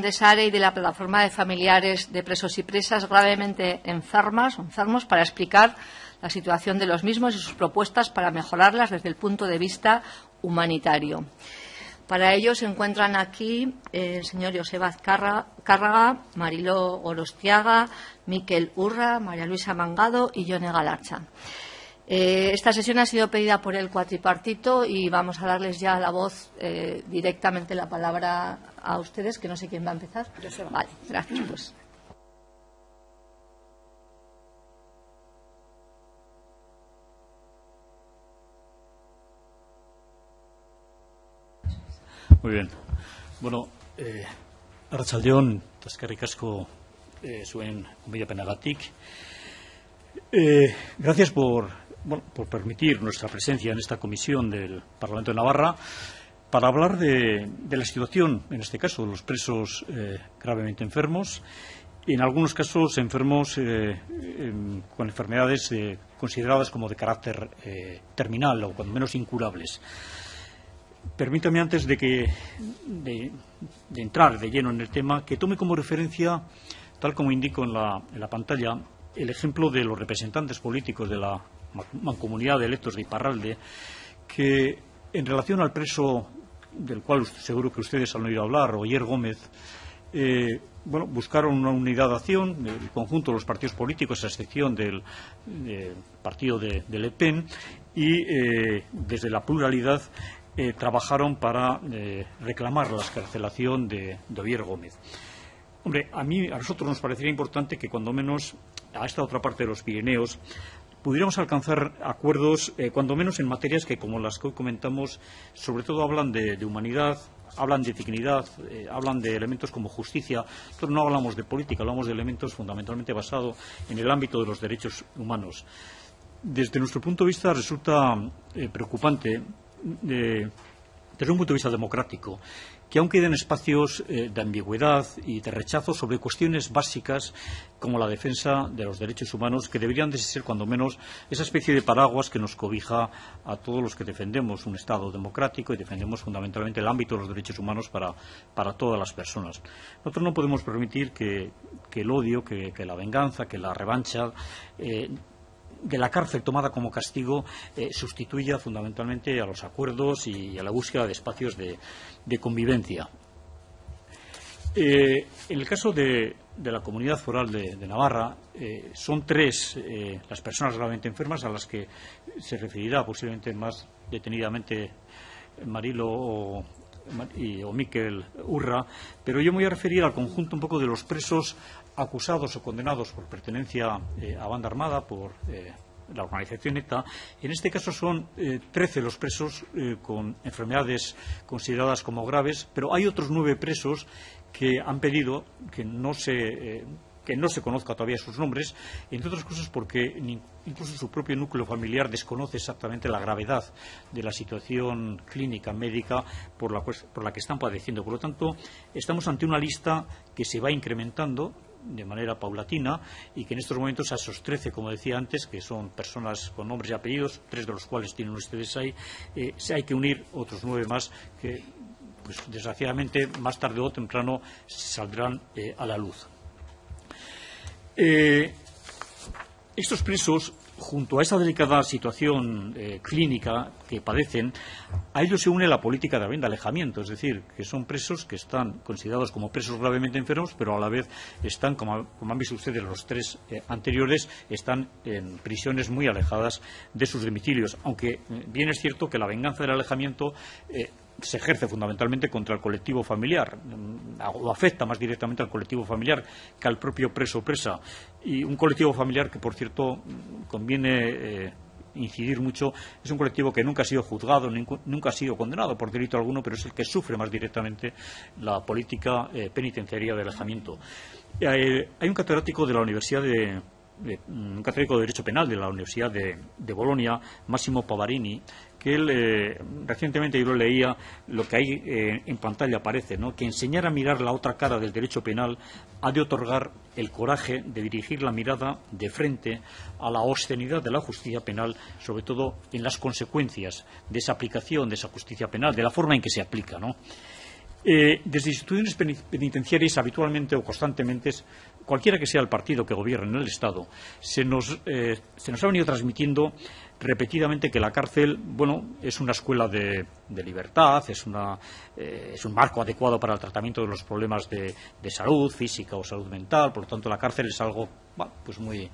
de SARE y de la plataforma de familiares de presos y presas gravemente enfermas enfermos para explicar la situación de los mismos y sus propuestas para mejorarlas desde el punto de vista humanitario. Para ello se encuentran aquí el señor Joseba Cárraga, Mariló Orostiaga, Miquel Urra, María Luisa Mangado y Yone Galarcha. Eh, esta sesión ha sido pedida por el cuatripartito y vamos a darles ya la voz eh, directamente la palabra a ustedes, que no sé quién va a empezar. Vale, gracias. Pues. Muy bien. Bueno, eh, Arrachaldeón, taskarrik asko eh, zuen penagatik. Eh, gracias por por permitir nuestra presencia en esta comisión del Parlamento de Navarra para hablar de, la situación, en este caso, de los presos eh, gravemente enfermos y, en algunos casos, enfermos eh, con enfermedades eh, consideradas como de carácter terminal o, cuando menos, incurables. Permítame, antes de, que, de, entrar de lleno en el tema, que tome como referencia, tal como indico en la, en la pantalla, el ejemplo de los representantes políticos de la mancomunidad de electos de Iparralde, que en relación al preso del cual seguro que ustedes han oído hablar, Oyer Gómez, eh, bueno, buscaron una unidad de acción, el conjunto de los partidos políticos, a excepción del, partido de, Le Pen, y eh, desde la pluralidad eh, trabajaron para reclamar la escarcelación de, de Oyer Gómez. Hombre, a mí, a nosotros nos parecería importante que cuando menos a esta otra parte de los Pirineos pudiéramos alcanzar acuerdos, eh, cuando menos en materias que, como las que hoy comentamos, sobre todo hablan de, humanidad, hablan de dignidad, eh, hablan de elementos como justicia. Nosotros no hablamos de política, hablamos de elementos fundamentalmente basados en el ámbito de los derechos humanos. Desde nuestro punto de vista resulta eh, preocupante, desde un punto de vista democrático, que aún queden espacios eh, de ambigüedad y de rechazo sobre cuestiones básicas como la defensa de los derechos humanos, que deberían de ser, cuando menos, esa especie de paraguas que nos cobija a todos los que defendemos un Estado democrático y defendemos fundamentalmente el ámbito de los derechos humanos para, todas las personas. Nosotros no podemos permitir que, el odio, que, la venganza, que la revancha eh, de la cárcel tomada como castigo eh, sustituya fundamentalmente a los acuerdos y a la búsqueda de espacios de, convivencia. Eh, en el caso de, la comunidad foral de, Navarra, eh, son tres las personas gravemente enfermas a las que se referirá posiblemente más detenidamente Marilo o, o Miquel Urra, pero yo me voy a referir al conjunto un poco de los presos acusados o condenados por pertenencia eh, a banda armada, por eh, la organización ETA. En este caso son eh, trece los presos con enfermedades consideradas como graves, pero hay otros nueve presos que han pedido que no se que no se conozca todavía sus nombres, entre otras cosas porque incluso su propio núcleo familiar desconoce exactamente la gravedad de la situación clínica médica por la, por la que están padeciendo. Por lo tanto, estamos ante una lista que se va incrementando de manera paulatina y que en estos momentos a esos trece, como decía antes, que son personas con nombres y apellidos, tres de los cuales tienen ustedes ahí, eh, se hay que unir otros nueve más que, pues, desgraciadamente, más tarde o temprano saldrán eh, a la luz. Eh, estos presos junto a esa delicada situación eh, clínica que padecen, a ellos se une la política también de alejamiento, es decir, que son presos que están considerados como presos gravemente enfermos, pero a la vez están, como, han visto ustedes los tres eh, anteriores, están en prisiones muy alejadas de sus domicilios, aunque eh, bien es cierto que la venganza del alejamiento se ejerce fundamentalmente contra el colectivo familiar, mm, o afecta más directamente al colectivo familiar que al propio preso o presa. Y un colectivo familiar que, por cierto, mm, conviene eh, incidir mucho, es un colectivo que nunca ha sido juzgado, nunca ha sido condenado por delito alguno, pero es el que sufre más directamente la política eh, penitenciaria de alejamiento. Eh, hay un catedrático de la Universidad de, un catedrático de Derecho Penal de la Universidad de, de Bolonia, Massimo Pavarini, que él eh, recientemente yo lo leía, lo que ahí eh, en pantalla aparece, ¿no? que enseñar a mirar la otra cara del derecho penal ha de otorgar el coraje de dirigir la mirada de frente a la obscenidad de la justicia penal, sobre todo en las consecuencias de esa aplicación de esa justicia penal, de la forma en que se aplica. ¿no? Eh, desde instituciones penitenciarias, habitualmente o constantemente, cualquiera que sea el partido que gobierne en el Estado, se nos, eh, se nos ha venido transmitiendo repetidamente que la cárcel, bueno, es una escuela de, libertad, es, una, eh, es, un marco adecuado para el tratamiento de los problemas de, salud física o salud mental, por lo tanto la cárcel es algo, pues muy,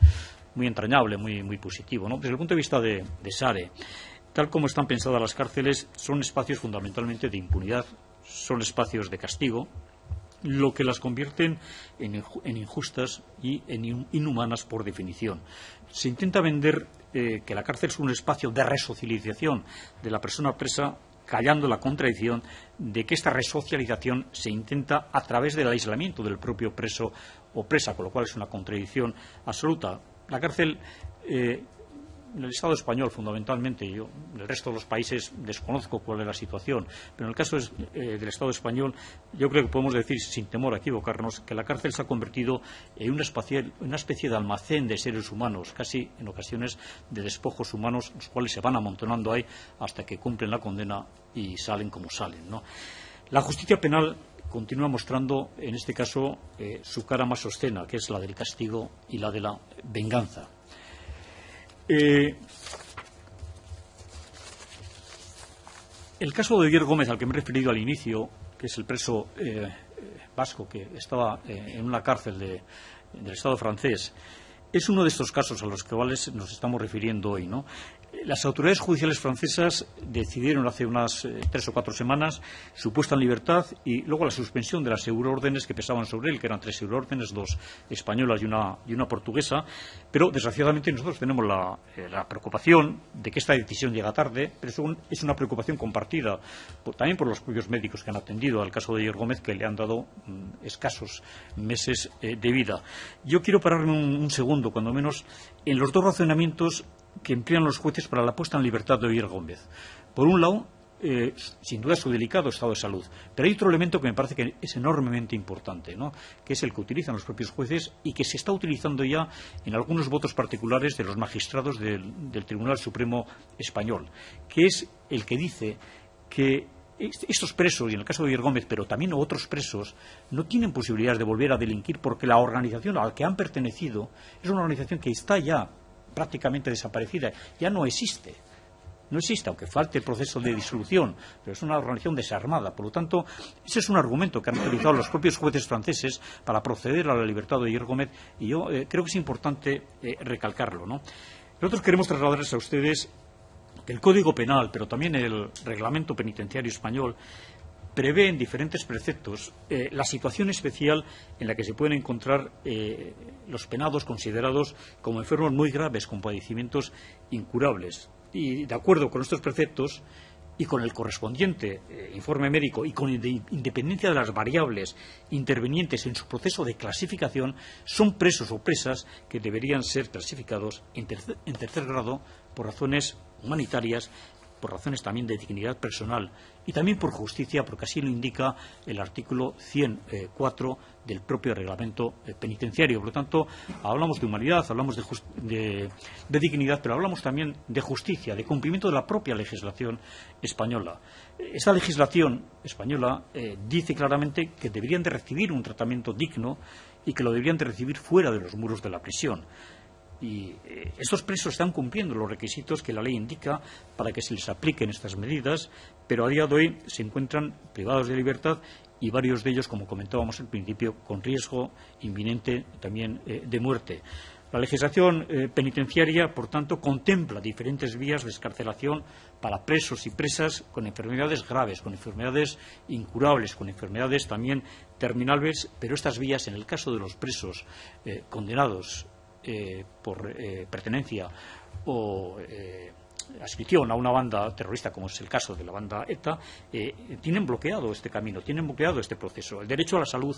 muy entrañable, muy, positivo. ¿no? Desde el punto de vista de, de tal como están pensadas las cárceles, son espacios fundamentalmente de impunidad, son espacios de castigo, lo que las convierten en, injustas y en inhumanas por definición. Se intenta vender eh, que la cárcel es un espacio de resocialización de la persona presa callando la contradicción de que esta resocialización se intenta a través del aislamiento del propio preso o presa, con lo cual es una contradicción absoluta. La cárcel eh, el Estado español, fundamentalmente, yo en el resto de los países desconozco cuál es la situación, pero en el caso eh, del Estado español, yo creo que podemos decir, sin temor a equivocarnos, que la cárcel se ha convertido en una, una especie de almacén de seres humanos, casi en ocasiones de despojos humanos, los cuales se van amontonando ahí hasta que cumplen la condena y salen como salen. La justicia penal continúa mostrando, en este caso, eh, su cara más obscena, que es la del castigo y la de la venganza. Eh, el caso de Diego Gómez, al que me he referido al inicio, que es el preso eh, vasco que estaba eh, en una cárcel del Estado francés, es uno de estos casos a los cuales nos estamos refiriendo hoy. ¿no? Las autoridades judiciales francesas decidieron hace unas eh, tres o cuatro semanas su puesta en libertad y luego la suspensión de las euroórdenes que pesaban sobre él, que eran tres euroórdenes, dos españolas y una, portuguesa. Pero, desgraciadamente, nosotros tenemos eh, la, preocupación de que esta decisión llega tarde, pero es una preocupación compartida también por los propios médicos que han atendido al caso de Diego Gómez, que le han dado mm, escasos meses eh, de vida. Yo quiero pararme un segundo, cuando menos, en los dos razonamientos que emplean los jueces para la puesta en libertad de Oyer Gómez. Por un lado, eh, sin duda su delicado estado de salud. Pero hay otro elemento que me parece que es enormemente importante, que es el que utilizan los propios jueces y que se está utilizando ya en algunos votos particulares de los magistrados del, Tribunal Supremo Español, que es el que dice que estos presos, y en el caso de Oyer Gómez, pero también otros presos, no tienen posibilidades de volver a delinquir porque la organización a la que han pertenecido es una organización que está ya prácticamente desaparecida, ya no existe. No existe, aunque falte el proceso de disolución, pero es una organización desarmada. Por lo tanto, ese es un argumento que han utilizado los propios jueces franceses para proceder a la libertad de Ayer Gómez y yo eh, creo que es importante eh, recalcarlo. Nosotros queremos trasladarles a ustedes que el Código Penal, pero también el Reglamento Penitenciario Español, prevé en diferentes preceptos eh, la situación especial en la que se pueden encontrar eh, los penados considerados como enfermos muy graves con padecimientos incurables. Y de acuerdo con estos preceptos y con el correspondiente eh, informe médico y con independencia de las variables intervenientes en su proceso de clasificación, son presos o presas que deberían ser clasificados en tercer grado por razones humanitarias por razones también de dignidad personal y también por justicia, porque así lo indica el artículo 104 del propio reglamento eh, penitenciario. Por lo tanto, hablamos de humanidad, hablamos de, dignidad, pero hablamos también de justicia, de cumplimiento de la propia legislación española. Esta legislación española eh, dice claramente que deberían de recibir un tratamiento digno y que lo deberían de recibir fuera de los muros de la prisión y eh, estos presos están cumpliendo los requisitos que la ley indica para que se les apliquen estas medidas, pero a día de hoy se encuentran privados de libertad y varios de ellos, como comentábamos al principio, con riesgo inminente también eh, de muerte. La legislación eh, penitenciaria, por tanto, contempla diferentes vías de escarcelación para presos y presas con enfermedades graves, con enfermedades incurables, con enfermedades también terminales, pero estas vías, en el caso de los presos condenados eh, por eh, pertenencia o a una banda terrorista, como es el caso de la banda ETA, tienen bloqueado este camino, tienen bloqueado este proceso. El derecho a la salud,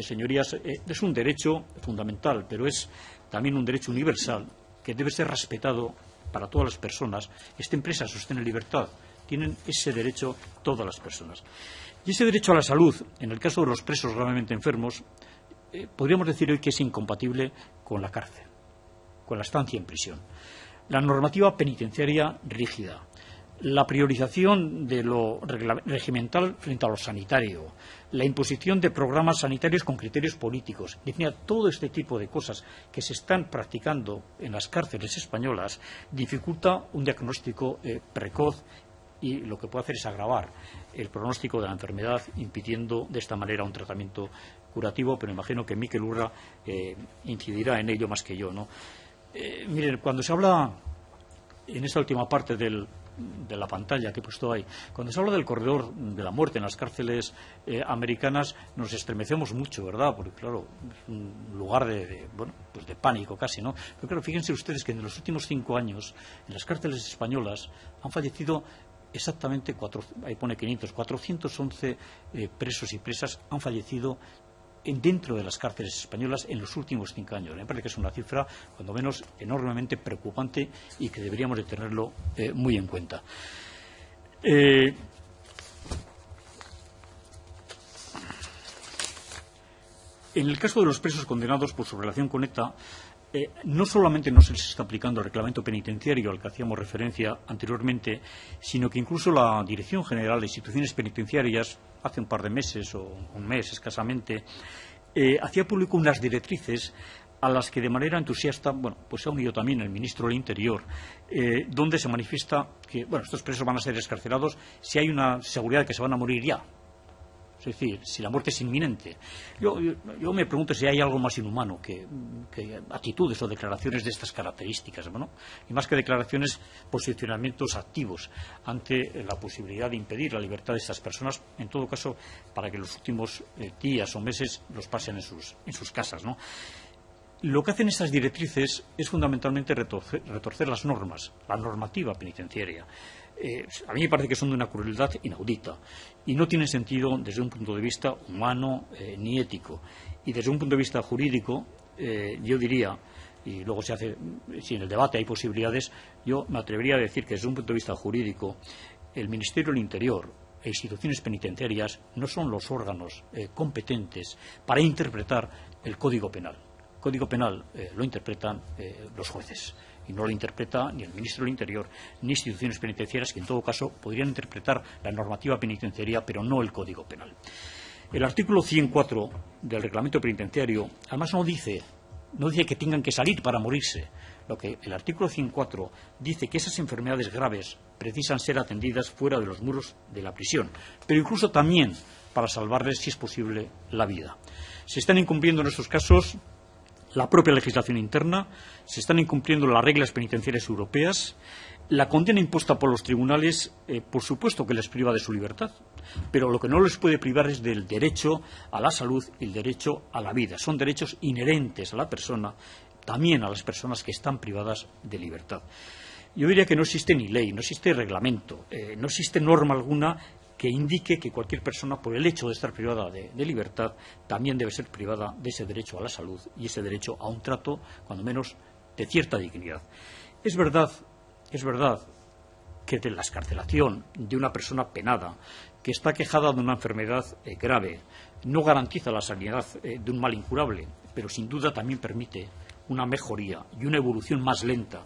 señorías, es un derecho fundamental, pero es también un derecho universal que debe ser respetado para todas las personas, o estén en libertad. Tienen ese derecho todas las personas. Y ese derecho a la salud, en el caso de los presos gravemente enfermos, eh, podríamos decir hoy que es incompatible con la cárcel, con la estancia en prisión. La normativa penitenciaria rígida, la priorización de lo regimental frente a lo sanitario, la imposición de programas sanitarios con criterios políticos, todo este tipo de cosas que se están practicando en las cárceles españolas dificulta un diagnóstico eh, precoz y lo que puede hacer es agravar el pronóstico de la enfermedad, impidiendo de esta manera un tratamiento curativo, pero imagino que Miquel Urra eh, incidirá en ello más que yo. ¿no? Eh, miren, cuando se habla en esta última parte de la pantalla que he puesto ahí, cuando se habla del corredor de la muerte en las cárceles eh, americanas, nos estremecemos mucho, ¿verdad? Porque, claro, es un lugar de, bueno, pues de pánico casi, ¿no? Pero, claro, fíjense ustedes que en los últimos cinco años, en las cárceles españolas, han fallecido exactamente, cuatro, ahí pone 500, 411 eh, presos y presas han fallecido dentro de las cárceles españolas en los últimos cinco años. Me parece que es una cifra, cuando menos, enormemente preocupante y que deberíamos de tenerlo eh, muy en cuenta. Eh, en el caso de los presos condenados por su relación con ETA, eh, no solamente no se les está aplicando el reglamento penitenciario al que hacíamos referencia anteriormente, sino que incluso la Dirección General de Instituciones Penitenciarias, hace un par de meses o un mes escasamente, eh, hacía público unas directrices a las que de manera entusiasta bueno, pues se ha unido también el ministro del Interior, eh, donde se manifiesta que bueno, estos presos van a ser escarcelados si hay una seguridad de que se van a morir ya, es decir, si la muerte es inminente. Yo, me pregunto si hay algo más inhumano que, actitudes o declaraciones de estas características, y más que declaraciones, posicionamientos activos ante la posibilidad de impedir la libertad de estas personas, en todo caso, para que los últimos eh, días o meses los pasen en sus, en sus casas. Lo que hacen estas directrices es fundamentalmente retorcer las normas, la normativa penitenciaria. Eh, a mí me parece que son de una crueldad inaudita y no tienen sentido desde un punto de vista humano eh, ni ético. Y desde un punto de vista jurídico, eh, yo diría, y luego se hace, si en el debate hay posibilidades, yo me atrevería a decir que desde un punto de vista jurídico, el Ministerio del Interior e instituciones penitenciarias no son los órganos competentes para interpretar el Código Penal. Código Penal lo interpretan los jueces y no lo interpreta ni el ministro del Interior ni instituciones penitenciarias que en todo caso podrían interpretar la normativa penitenciaria pero no el Código Penal. El artículo 104 del reglamento penitenciario además no dice no dice que tengan que salir para morirse. Lo que el artículo 104 dice que esas enfermedades graves precisan ser atendidas fuera de los muros de la prisión, pero incluso también para salvarles, si es posible, la vida. Se están incumpliendo en estos casos la propia legislación interna, se están incumpliendo las reglas penitenciarias europeas, la condena impuesta por los tribunales, eh, por supuesto que les priva de su libertad, pero lo que no les puede privar es del derecho a la salud y el derecho a la vida. Son derechos inherentes a la persona, también a las personas que están privadas de libertad. Yo diría que no existe ni ley, no existe reglamento, eh, no existe norma alguna que indique que cualquier persona, por el hecho de estar privada de, libertad, también debe ser privada de ese derecho a la salud y ese derecho a un trato, cuando menos, de cierta dignidad. Es verdad, es verdad que la escarcelación de una persona penada que está quejada de una enfermedad eh, grave no garantiza la sanidad eh, de un mal incurable, pero sin duda también permite una mejoría y una evolución más lenta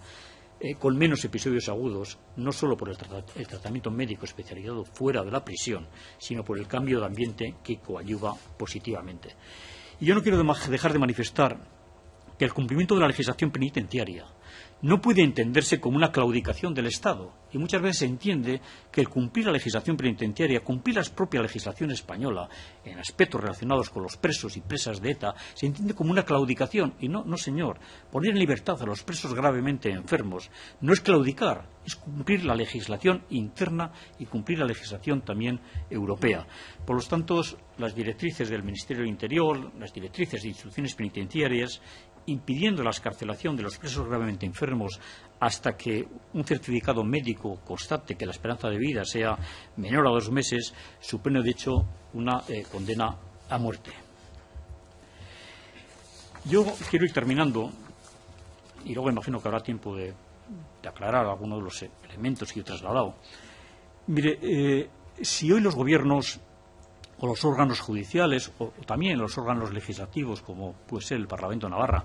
eh, con menos episodios agudos, no solo por el, tratamiento médico especializado fuera de la prisión, sino por el cambio de ambiente que coadyuva positivamente. Y yo no quiero dejar de manifestar que el cumplimiento de la legislación penitenciaria no puede entenderse como una claudicación del Estado. Y muchas veces se entiende que el cumplir la legislación penitenciaria, cumplir la propia legislación española en aspectos relacionados con los presos y presas de ETA, se entiende como una claudicación. Y no, no señor, poner en libertad a los presos gravemente enfermos no es claudicar, es cumplir la legislación interna y cumplir la legislación también europea. Por lo tanto, las directrices del Ministerio del Interior, las directrices de instrucciones penitenciarias impidiendo la escarcelación de los presos gravemente enfermos hasta que un certificado médico constate que la esperanza de vida sea menor a dos meses, supone de hecho una eh, condena a muerte. Yo quiero ir terminando, y luego imagino que habrá tiempo de, aclarar algunos de los elementos que he trasladado. Mire, eh, si hoy los gobiernos o los órganos judiciales o, también los órganos legislativos, como puede ser el Parlamento Navarra,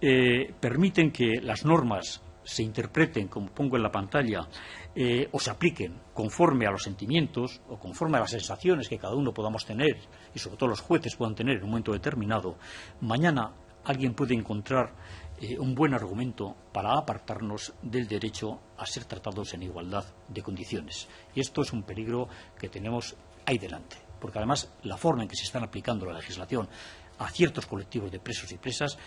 eh, permiten que las normas se interpreten, como pongo en la pantalla, eh, o se apliquen conforme a los sentimientos o conforme a las sensaciones que cada uno podamos tener y sobre todo los jueces puedan tener en un momento determinado, mañana alguien puede encontrar eh, un buen argumento para apartarnos del derecho a ser tratados en igualdad de condiciones. Y esto es un peligro que tenemos ahí delante, porque además la forma en que se están aplicando la legislación a ciertos colectivos de presos y presas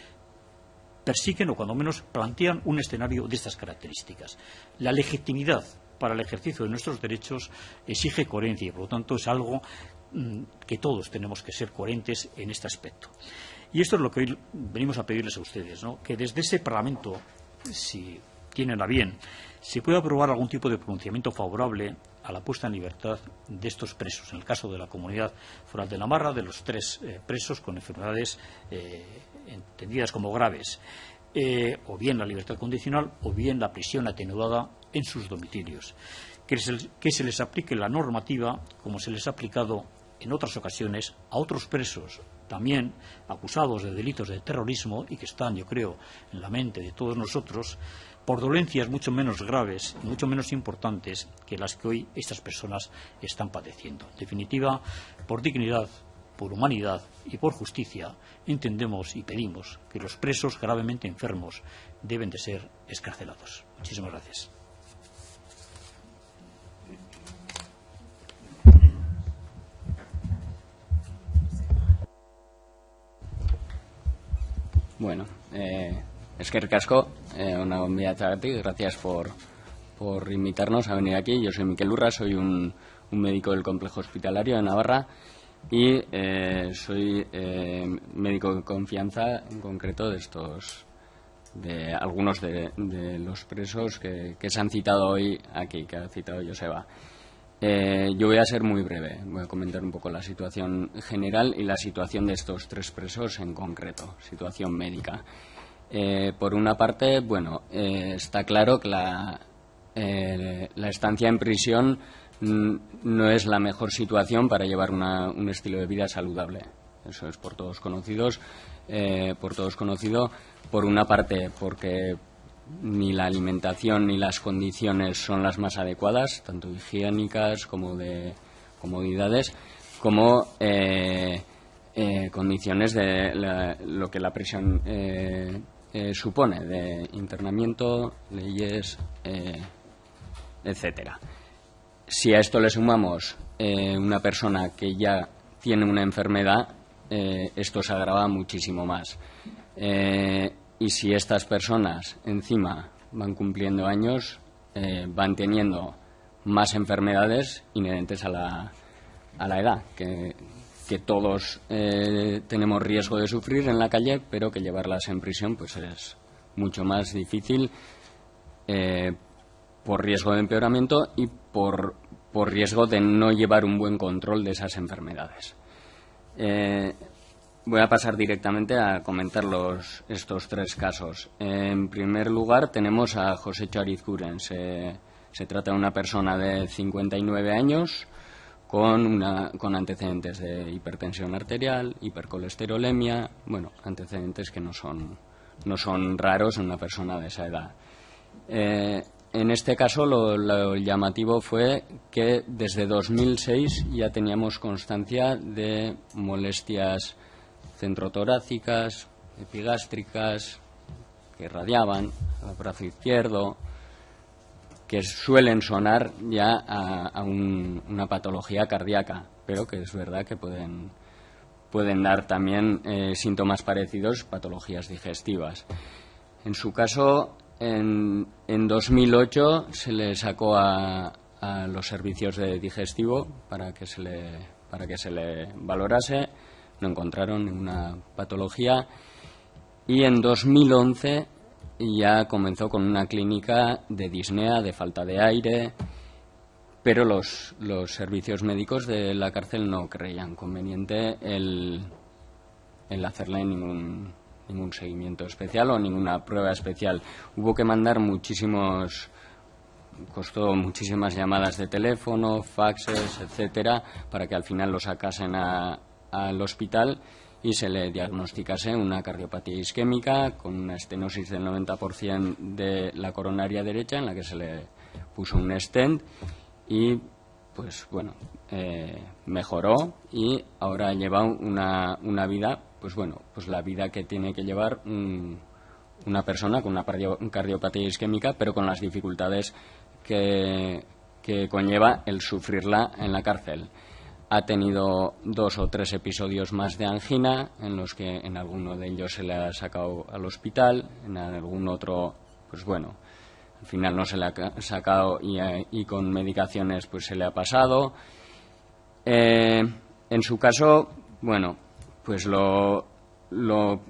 persiguen o cuando menos plantean un escenario de estas características. La legitimidad para el ejercicio de nuestros derechos exige coherencia y por lo tanto es algo mm, que todos tenemos que ser coherentes en este aspecto. Y esto es lo que hoy venimos a pedirles a ustedes, ¿no? que desde ese Parlamento, si tienen a bien, se pueda aprobar algún tipo de pronunciamiento favorable a la puesta en libertad de estos presos. En el caso de la comunidad foral de Navarra, de los tres eh, presos con enfermedades eh, entendidas como graves, eh, o bien la libertad condicional o bien la prisión atenuada en sus domicilios. Que se les aplique la normativa como se les ha aplicado en otras ocasiones a otros presos también acusados de delitos de terrorismo y que están, yo creo, en la mente de todos nosotros, por dolencias mucho menos graves mucho menos importantes que las que hoy estas personas están padeciendo. En definitiva, por dignidad, por humanidad y por justicia, entendemos y pedimos que los presos gravemente enfermos deben de ser escarcelados. Muchísimas gracias. Bueno, eh, es eh, una bombilla ti, gracias por, por invitarnos a venir aquí. Yo soy Miquel Urra, soy un, médico del complejo hospitalario de Navarra y eh, soy eh, médico de confianza en concreto de estos de algunos de, los presos que, que, se han citado hoy aquí, que ha citado Joseba. Eh, yo voy a ser muy breve. Voy a comentar un poco la situación general y la situación de estos tres presos en concreto, situación médica. Eh, por una parte, bueno, eh, está claro que la, estancia en prisión no es la mejor situación para llevar un estilo de vida saludable. Eso es por todos conocidos, por todos conocido. Por una parte, porque ni la alimentación ni las condiciones son las más adecuadas, tanto higiénicas como de comodidades, como eh, eh, condiciones de lo que la prisión eh, supone, de internamiento, leyes, etcétera. Si a esto le sumamos una persona que ya tiene una enfermedad, esto se agrava muchísimo más. Y si estas personas encima van cumpliendo años, eh, van teniendo más enfermedades inherentes a la, a la edad, que, todos eh, tenemos riesgo de sufrir en la calle, pero que llevarlas en prisión pues es mucho más difícil eh, por riesgo de empeoramiento y por, por riesgo de no llevar un buen control de esas enfermedades. Voy a pasar directamente a comentar los, estos tres casos. En primer lugar, tenemos a José Chariz Se, se, trata de una persona de 59 años con, una, con antecedentes de hipertensión arterial, hipercolesterolemia, bueno, antecedentes que no son, no son raros en una persona de esa edad. Eh, en este caso, lo, lo, llamativo fue que desde 2006 ya teníamos constancia de molestias centrotorácicas, epigástricas, que radiaban al brazo izquierdo, que suelen sonar ya a, una patología cardíaca, pero que es verdad que pueden, pueden dar también eh, síntomas parecidos, patologías digestivas. En su caso, en, en 2008 se le sacó a, a, los servicios de digestivo para que se le, para que se le valorase no encontraron ninguna patología y en 2011 ya comenzó con una clínica de disnea, de falta de aire, pero los, los servicios médicos de la cárcel no creían conveniente el, el hacerle ningún, ningún seguimiento especial o ninguna prueba especial. Hubo que mandar muchísimos costó muchísimas llamadas de teléfono, faxes, etcétera, para que al final lo sacasen al hospital y se le diagnosticase una cardiopatía isquémica con una estenosis del 90% de la coronaria derecha en la que se le puso un stent y pues bueno eh, mejoró y ahora lleva una, una, vida pues bueno pues la vida que tiene que llevar una persona con una cardiopatía isquémica pero con las dificultades que, que conlleva el sufrirla en la cárcel ha tenido dos o tres episodios más de angina, en los que en alguno de ellos se le ha sacado al hospital, en algún otro, pues bueno, al final no se le ha sacado y, eh, con medicaciones pues se le ha pasado. Eh, en su caso, bueno, pues lo, lo,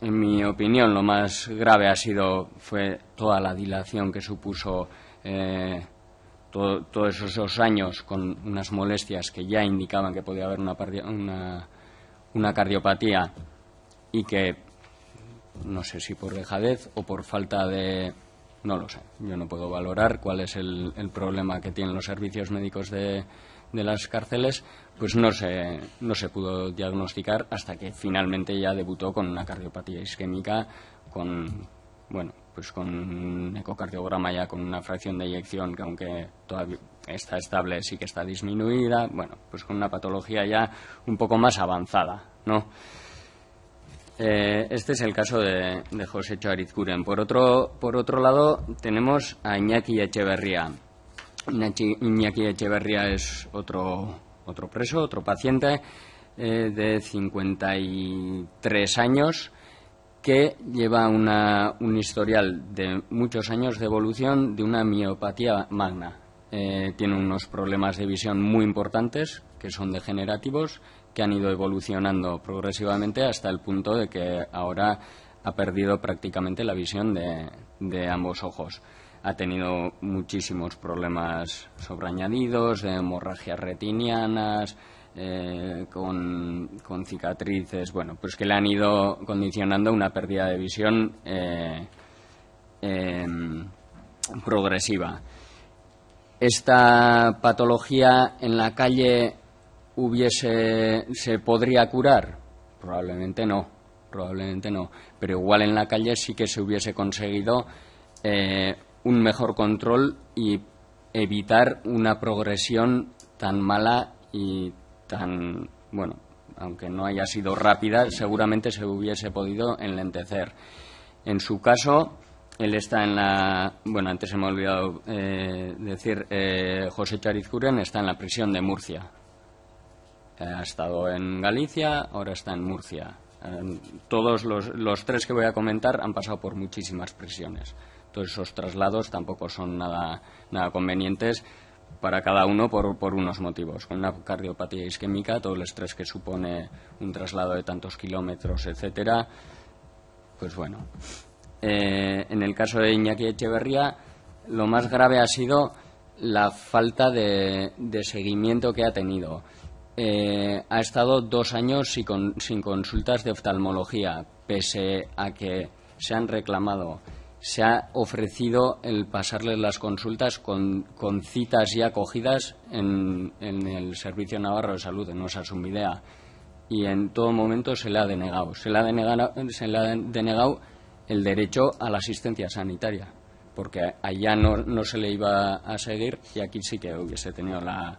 en mi opinión, lo más grave ha sido fue toda la dilación que supuso eh, todos esos años con unas molestias que ya indicaban que podía haber una, una, cardiopatía y que no sé si por dejadez o por falta de no lo sé yo no puedo valorar cuál es el, problema que tienen los servicios médicos de, de, las cárceles pues no se no se pudo diagnosticar hasta que finalmente ya debutó con una cardiopatía isquémica con bueno pues con un ecocardiograma ya con una fracción de eyección que aunque todavía está estable sí que está disminuida, bueno, pues con una patología ya un poco más avanzada, ¿no? Eh, este es el caso de, José Charizcuren. Por otro, por otro lado, tenemos a Iñaki Echeverría. Iñaki Echeverría es otro, otro preso, otro paciente eh, de 53 años que lleva un historial de muchos años de evolución de una miopatía magna. Eh, tiene unos problemas de visión muy importantes, que son degenerativos, que han ido evolucionando progresivamente hasta el punto de que ahora ha perdido prácticamente la visión de ambos ojos. Ha tenido muchísimos problemas sobreañadidos, hemorragias retinianas, eh, con, cicatrices, bueno, pues que le han ido condicionando una pérdida de visión eh, em, progresiva. ¿Esta patología en la calle hubiese, se podría curar? Probablemente no, probablemente no, pero igual en la calle sí que se hubiese conseguido eh, un mejor control y evitar una progresión tan mala y tan, bueno, aunque no haya sido rápida, seguramente se hubiese podido enlentecer. En su caso, él está en la. Bueno, antes se me ha olvidado eh, decir, eh, José Charizcuren está en la prisión de Murcia. ha estado en Galicia, ahora está en Murcia. todos los, los, tres que voy a comentar han pasado por muchísimas prisiones. Todos esos traslados tampoco son nada, nada convenientes para cada uno por, unos motivos. Con una cardiopatía isquémica, todo el estrés que supone un traslado de tantos kilómetros, etcétera, pues bueno. Eh, en el caso de Iñaki Echeverría, lo más grave ha sido la falta de, seguimiento que ha tenido. Eh, ha estado dos años sin consultas de oftalmología, pese a que se han reclamado se ha ofrecido el pasarle las consultas con, citas ya cogidas en, el Servicio Navarro de Salud, en Nuestra Sumidea, y en todo momento se le ha denegado. Se le ha denegado, se le ha denegado el derecho a la asistencia sanitaria, porque allá no, se le iba a seguir y aquí sí que hubiese tenido la,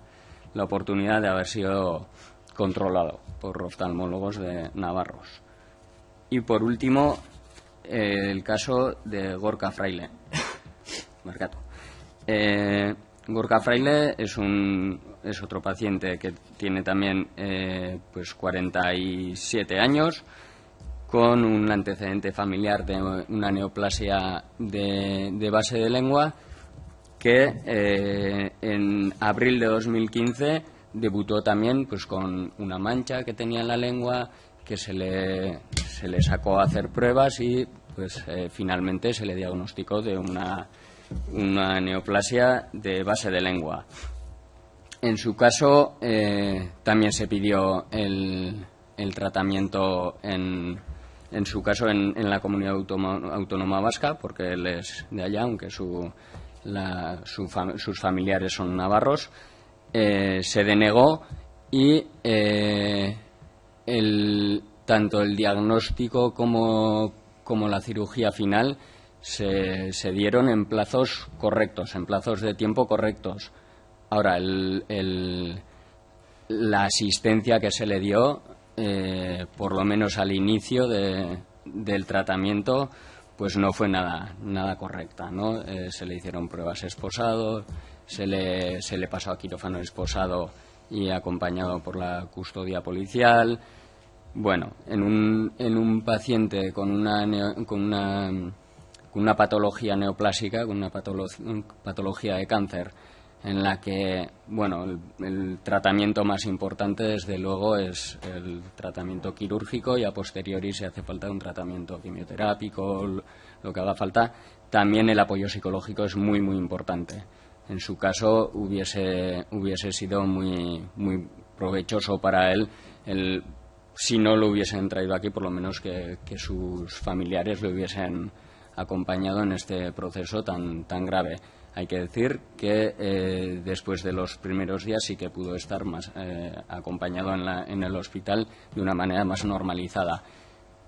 la oportunidad de haber sido controlado por oftalmólogos de navarros. Y por último, el caso de Gorka Fraile. Eh, Gorka Fraile es, un, es otro paciente que tiene también eh, pues 47 años con un antecedente familiar de una neoplasia de, base de lengua que eh, en abril de 2015 debutó también pues con una mancha que tenía en la lengua que se le, se le sacó a hacer pruebas y pues eh, finalmente se le diagnosticó de una, una neoplasia de base de lengua. En su caso eh, también se pidió el, el tratamiento en, en, su caso en, en la comunidad autónoma, vasca, porque él es de allá, aunque su, la, sus familiares son navarros. Eh, se denegó y el, tanto el diagnóstico como, la cirugía final se, dieron en plazos correctos, en plazos de tiempo correctos. Ahora, la asistencia que se le dio, eh, por lo menos al inicio del tratamiento, pues no fue nada, nada correcta. ¿no? Eh, se le hicieron pruebas esposados, se le, se le pasó a quirófano esposado y acompañado por la custodia policial. Bueno, en un, en un paciente con una, con una, con una patología neoplásica, con una patología de cáncer, en la que, bueno, el, tratamiento más importante, desde luego, es el tratamiento quirúrgico y a posteriori, si hace falta un tratamiento quimioterápico, lo que haga falta, también el apoyo psicológico es muy, muy importante en su caso hubiese, hubiese sido muy, muy provechoso para él el, si no lo hubiesen traído aquí, por lo menos que, sus familiares lo hubiesen acompañado en este proceso tan, tan grave. Hay que decir que eh, después de los primeros días sí que pudo estar más eh, acompañado en, la, en, el hospital de una manera más normalizada.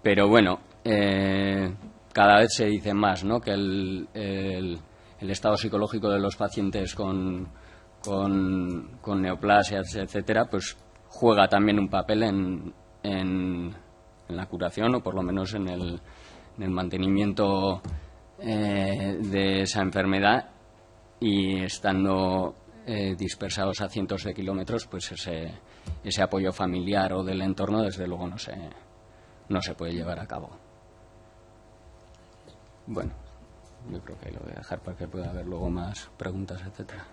Pero bueno, eh, cada vez se dice más ¿no? que el, el estado psicológico de los pacientes con, con, neoplasias, etcétera, pues juega también un papel en, en, la curación o por lo menos en el, en el mantenimiento eh, de esa enfermedad y estando eh, dispersados a cientos de kilómetros, pues ese, ese apoyo familiar o del entorno desde luego no se, no se puede llevar a cabo. Bueno. Yo creo que lo voy a dejar para que pueda haber luego más preguntas, etcétera.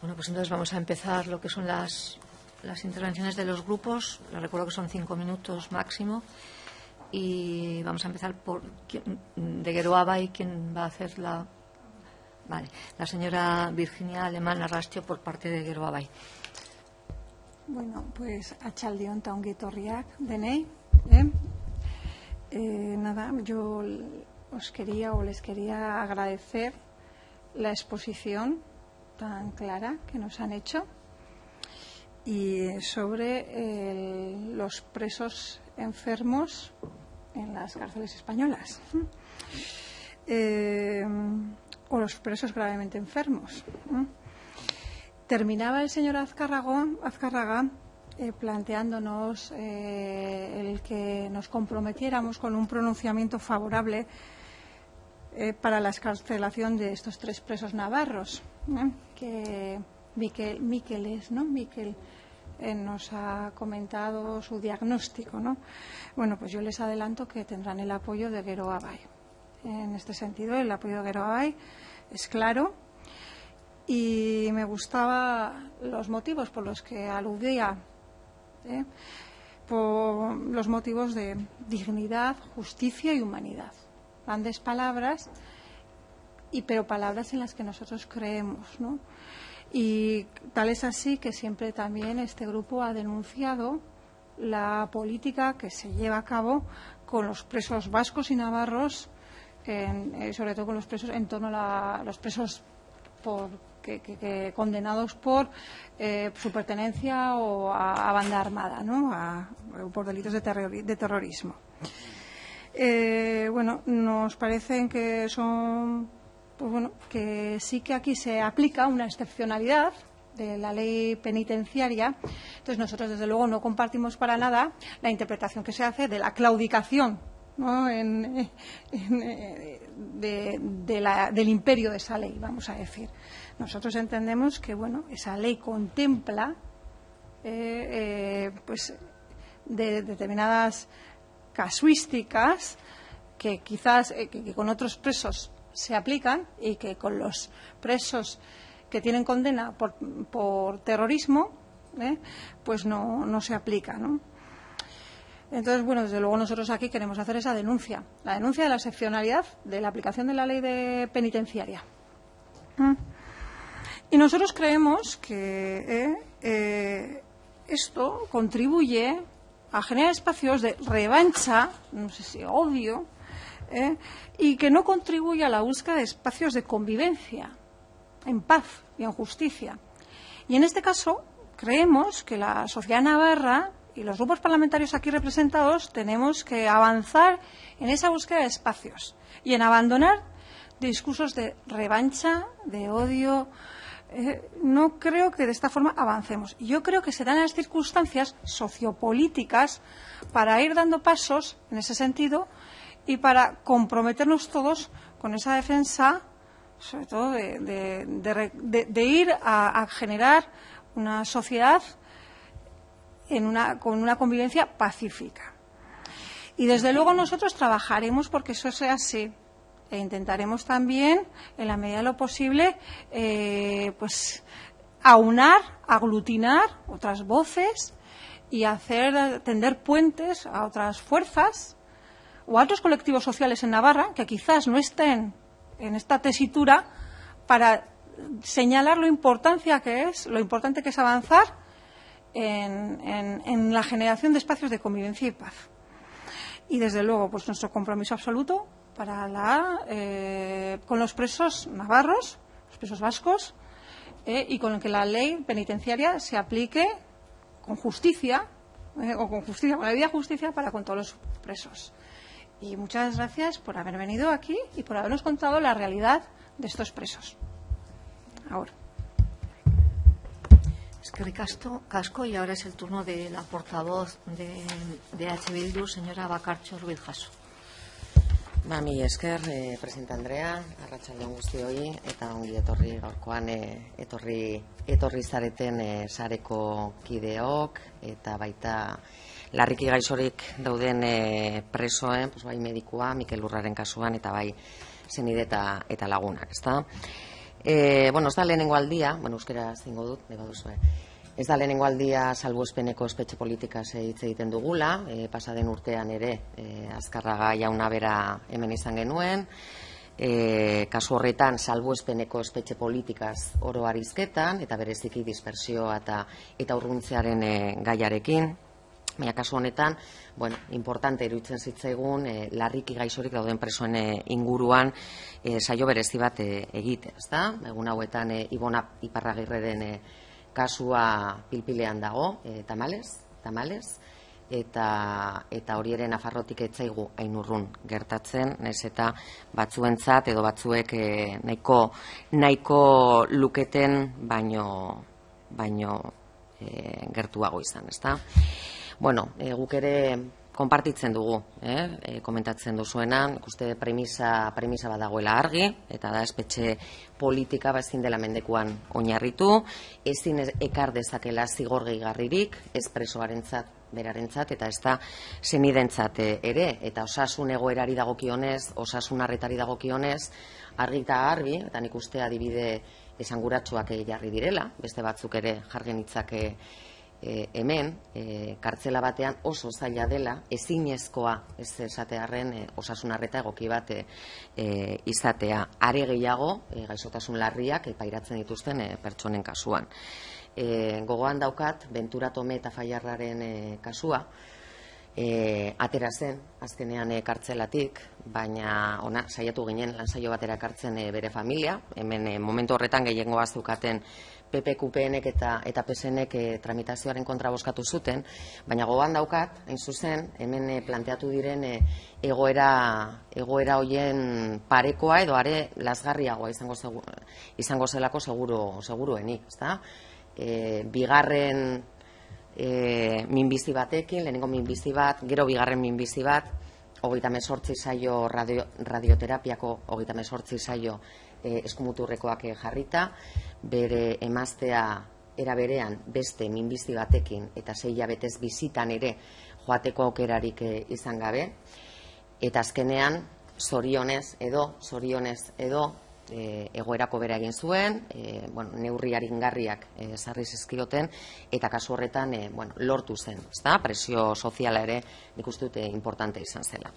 Bueno, pues entonces vamos a empezar lo que son las, las intervenciones de los grupos. Les recuerdo que son cinco minutos máximo y vamos a empezar por de Geroaba y quién va a hacer la vale la señora Virginia Alemán Arrastio por parte de Geroaba bueno pues a Chaldion Taunguitorriak denei ¿eh? eh, nada yo os quería o les quería agradecer la exposición tan clara que nos han hecho y sobre los presos enfermos en las cárceles españolas eh, o los presos gravemente enfermos. Terminaba el señor Azcárraga eh, planteándonos eh, el que nos comprometiéramos con un pronunciamiento favorable para la escarcelación de estos tres presos navarros, que Miquel, es, ¿no? Miquel eh, nos ha comentado su diagnóstico. ¿no? Bueno, pues yo les adelanto que tendrán el apoyo de Gero Abay. En este sentido, el apoyo de Gero Abay es claro y me gustaban los motivos por los que aludía. ¿eh? por los motivos de dignidad, justicia y humanidad. Grandes palabras, y pero palabras en las que nosotros creemos, ¿no? Y tal es así que siempre también este grupo ha denunciado la política que se lleva a cabo con los presos vascos y navarros, eh, sobre todo con los presos en torno a los presos condenados por eh, su pertenencia o a, banda armada, ¿no? por delitos de, terrorismo. Eh, bueno, nos parecen que son pues bueno, que sí que aquí se aplica una excepcionalidad de la ley penitenciaria. Entonces, nosotros, desde luego, no compartimos para nada la interpretación que se hace de la claudicación del imperio de esa ley, vamos a decir. Nosotros entendemos que, bueno, esa ley contempla eh, eh, pues, de determinadas casuísticas que quizás eh, que con otros presos se aplican y que con los presos que tienen condena por, terrorismo, ¿eh? pues no, no, se aplica. ¿no? Entonces, bueno, desde luego nosotros aquí queremos hacer esa denuncia, la denuncia de la excepcionalidad de la aplicación de la ley de penitenciaria. ¿Mm? Y nosotros creemos que, ¿eh? Eh, esto contribuye a generar espacios de revancha, no sé si odio, ¿eh? y que no contribuye a la búsqueda de espacios de convivencia, en paz y en justicia. Y en este caso, creemos que la sociedad navarra y los grupos parlamentarios aquí representados tenemos que avanzar en esa búsqueda de espacios y en abandonar discursos de revancha, de odio. Eh, no creo que de esta forma avancemos. Yo creo que se dan las circunstancias sociopolíticas para ir dando pasos en ese sentido y para comprometernos todos con esa defensa, sobre todo de, ir a, generar una sociedad con una convivencia pacífica. Y desde luego nosotros trabajaremos porque eso sea así. E intentaremos también, en la medida de lo posible, eh, pues aunar, aglutinar otras voces y hacer tender puentes a otras fuerzas o a otros colectivos sociales en Navarra que quizás no estén en esta tesitura para señalar lo importancia que es, lo importante que es avanzar en, la generación de espacios de convivencia y paz. Y desde luego, pues nuestro compromiso absoluto para la, eh, con los presos navarros, los presos vascos, eh, y con que la ley penitenciaria se aplique con justicia, eh, o con justicia, con la debida justicia para con todos los presos. Y muchas gracias por haber venido aquí y por habernos contado la realidad de estos presos. Ahora. Es que Ricasto Casco y ahora es el turno de la portavoz de, de H. Bildu, señora Bacarcho Ruiz Jaso. Mami esker, eh, presenta Andrea, arratsaldeon guztioi eta ongi etorri gaurkoan eh, etorri etorri zareten eh, sareko kideok eta baita larriki gaixorik dauden e, presoen, pues, bai medikua, Mikel Urraren kasuan, eta bai zenide eta, eta lagunak, ezta? E, bueno, ez da lehenengo aldia, bueno, euskera zingo dut, neba duzu, Ez da lehenengo aldia salbu espeneko espetxe politika hitz egiten dugula, e, pasaden urtean ere, e, azkarraga jauna bera hemen izan genuen, e, kasu horretan salbu espeneko espetxe politikaz oro arizketan, eta bereziki dispersioa eta, eta urruntzearen e, gaiarekin, Baina kasu honetan, bueno, importante iruditzen zitzaigun, e, larriki gaixorik dauden presoen e, inguruan e, saio berezi bat e, egite, ezta? Egun hauetan e, Ibona Iparragirreren e, kasua pilpilean dago, e, tamales, tamales, eta eta horieren afarrotik etzaigu ainurrun gertatzen, nez eta batzuentzat edo batzuek e, nahiko nahiko luketen baino baino e, gertuago izan, ezta? Bueno, e, guk ere konpartitzen dugu, eh? e, komentatzen duzuenan, ikuste premisa, premisa bat dagoela argi, eta da espetxe politika bazin dela mendekuan oinarritu, ezin ekar dezakela zigor gehigarririk, espresoaren zat, berarentzat eta ez da zenidentzat ere, eta osasun egoerari dagokionez, osasun arretari dagokionez, argi eta argi, eta nik uste adibide esanguratsuak jarri direla, beste batzuk ere jargen itzake e, hemen e, kartzela batean oso zaila dela ezinezkoa ez esatearren e, osasunarreta egoki bat e, izatea. Are gehiago e, gaixotasun larriak epairatzen dituzten e, pertsonen kasuan. E, gogoan daukat Ventura Tome eta Faiarraren e, kasua. E, atera zen azkenean kartzelatik baina ona saiatu ginen lan saio batera kartzen e, bere familia. Hemen e, momentu horretan gehiengo bazukaten PPQPNek eta eta PSNek e, tramitazioaren kontra boskatu zuten, baina gogoan daukat, hain zuzen, hemen e, planteatu diren e, egoera egoera hoien parekoa edo are lasgarriagoa izango izango zelako seguru seguruenik, ezta? E, bigarren e, minbizi batekin, lehenengo minbizi bat, gero bigarren minbizi bat, hogeita mesortzi saio radio, radioterapiako hogeita mesortzi saio e, eskumuturrekoak jarrita, bere emaztea era berean beste minbizi batekin eta sei betez bizitan ere joateko aukerarik e, izan gabe, eta azkenean zorionez edo, zorionez edo, e, egoerako bera egin zuen, e, bueno, neurriarin garriak e, sarri zizkioten, eta kasu horretan e, bueno, lortu zen, ezta? presio soziala ere nik uste dute importante izan zela.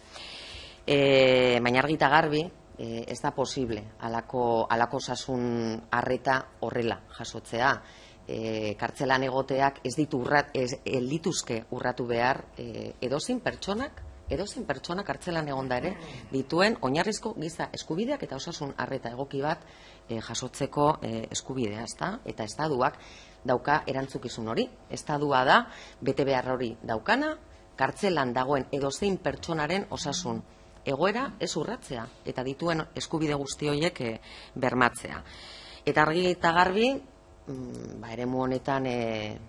E, baina argita garbi, e, ez da posible alako, alako sasun arreta horrela jasotzea. e, kartzelan egoteak ez ditu urrat, ez, lituzke urratu behar e, edozin pertsonak, edozin pertsonak kartzelan egonda ere dituen oinarrizko giza eskubideak eta osasun arreta egoki bat e, jasotzeko e, eskubidea, ezta? Eta estaduak dauka erantzukizun hori. Estadua da bete behar hori daukana, kartzelan dagoen edozein pertsonaren osasun egoera ez urratzea eta dituen eskubide guzti horiek e, bermatzea. Eta argi eta garbi, mm, ba, eremu honetan e,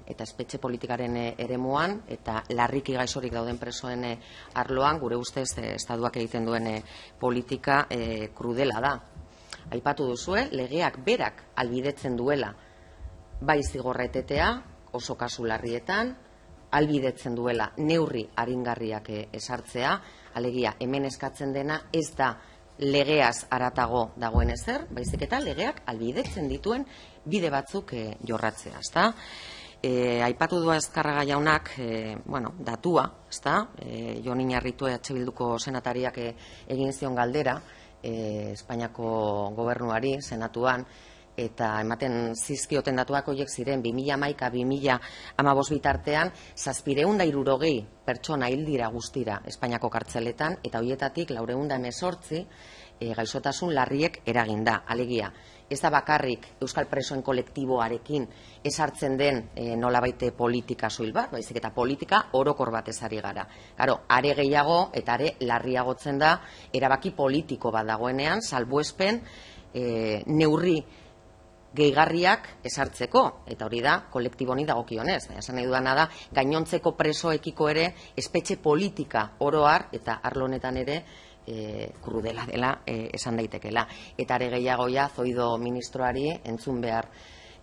eta espetxe politikaren e, eremuan eta larriki gaizorik dauden presoen e, arloan gure ustez e, estaduak egiten duen politika e, krudela da. Aipatu duzue, legeak berak albidetzen duela bai zigorretetea oso kasu larrietan, albidetzen duela neurri aringarriak esartzea, alegia hemen eskatzen dena ez da legeaz aratago dagoen ezer, baizik eta legeak albidetzen dituen bide batzuk e, jorratzea, ezta? E, aipatu du azkarraga jaunak, e, bueno, datua, ezta? E, Jon Inarritu EH Bilduko senatariak e, egin zion galdera, e, Espainiako gobernuari, senatuan, eta ematen zizkioten datuak horiek ziren 2011 2015 bitartean zazpireunda irurogei pertsona hildira guztira Espainiako kartzeletan eta hoietatik laureunda emesortzi e, gaixotasun larriek eraginda. Alegia, ez da bakarrik Euskal Presoen kolektiboarekin esartzen den e, nolabaite politika soil bat, baizik eta politika orokor bat ezari gara. Garo, are gehiago eta are larriagotzen da erabaki politiko bat dagoenean, salbuespen e, neurri gehigarriak esartzeko, eta hori da, kolektibo honi dagokionez. Esan nahi dudana da, gainontzeko presoekiko ere, espetxe politika oroar, eta arlonetan ere, e, krudela dela e, esan daitekela. Eta are gehiagoia, zoido ministroari, entzun behar,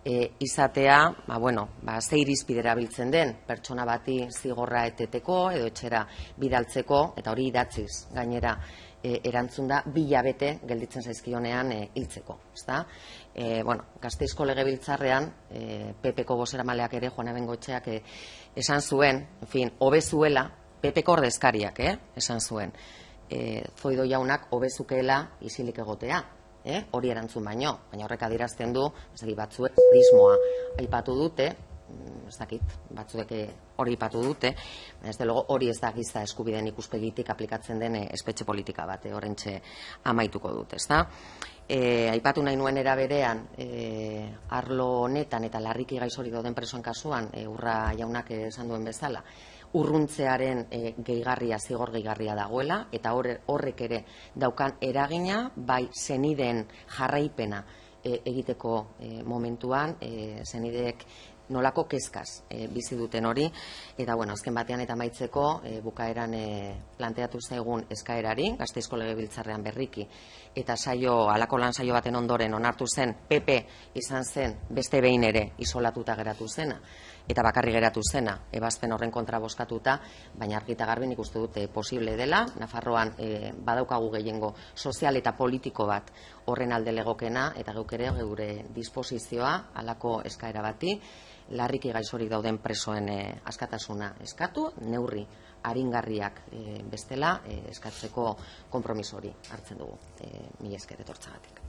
e, izatea, ba, bueno, ba, ze irizpidera biltzen den, pertsona bati zigorra eteteko, edo etxera bidaltzeko, eta hori idatziz, gainera, e, erantzun da bilabete gelditzen zaizkionean e, hiltzeko, ezta? E, bueno, Gasteizko legebiltzarrean e, PPko bozeramaleak ere Juana Bengoetxeak e, esan zuen, en fin, hobezuela PPko ordezkariak, eh, esan zuen. E, zoido jaunak hobezukeela isilik egotea, eh? hori erantzun baino, baina horrek adirazten du, ez batzuek prismoa aipatu dute, Mm, ez dakit, batzuek eh, hori ipatu dute, ez de logo hori ez da giza eskubideen ikuspegitik aplikatzen den eh, espetxe politika bat, eh, horrentxe amaituko dute, ez da? Aipatu nahi nuen eraberean, e, arlo honetan eta larriki gaizori doden presoen kasuan, e, urra jaunak esan duen bezala, urruntzearen e, gehigarria, zigor gehigarria dagoela, eta horrek ere daukan eragina, bai zenideen jarraipena, egiteko momentuan, e, zenideek nolako kezkaz e, bizi duten hori. Eta bueno, azken batean eta maitzeko e, bukaeran e, planteatu zaigun eskaerari, Gasteizko Legebiltzarrean berriki. Eta saio alako lan saio baten ondoren onartu zen PP izan zen beste behin ere isolatuta geratu zena. Eta bakarri geratu zena ebazpen horren kontra boskatuta, baina argita garbi nik uste dute posible dela, Nafarroan e, badaukagu gehiengo sozial eta politiko bat horren alde legokena eta geuk ere geure disposizioa alako eskaera bati larriki gaizorik dauden presoen eh, askatasuna eskatu, neurri aringarriak e, bestela e, eskatzeko kompromiso hori hartzen dugu. E, mi esker etortzagatik.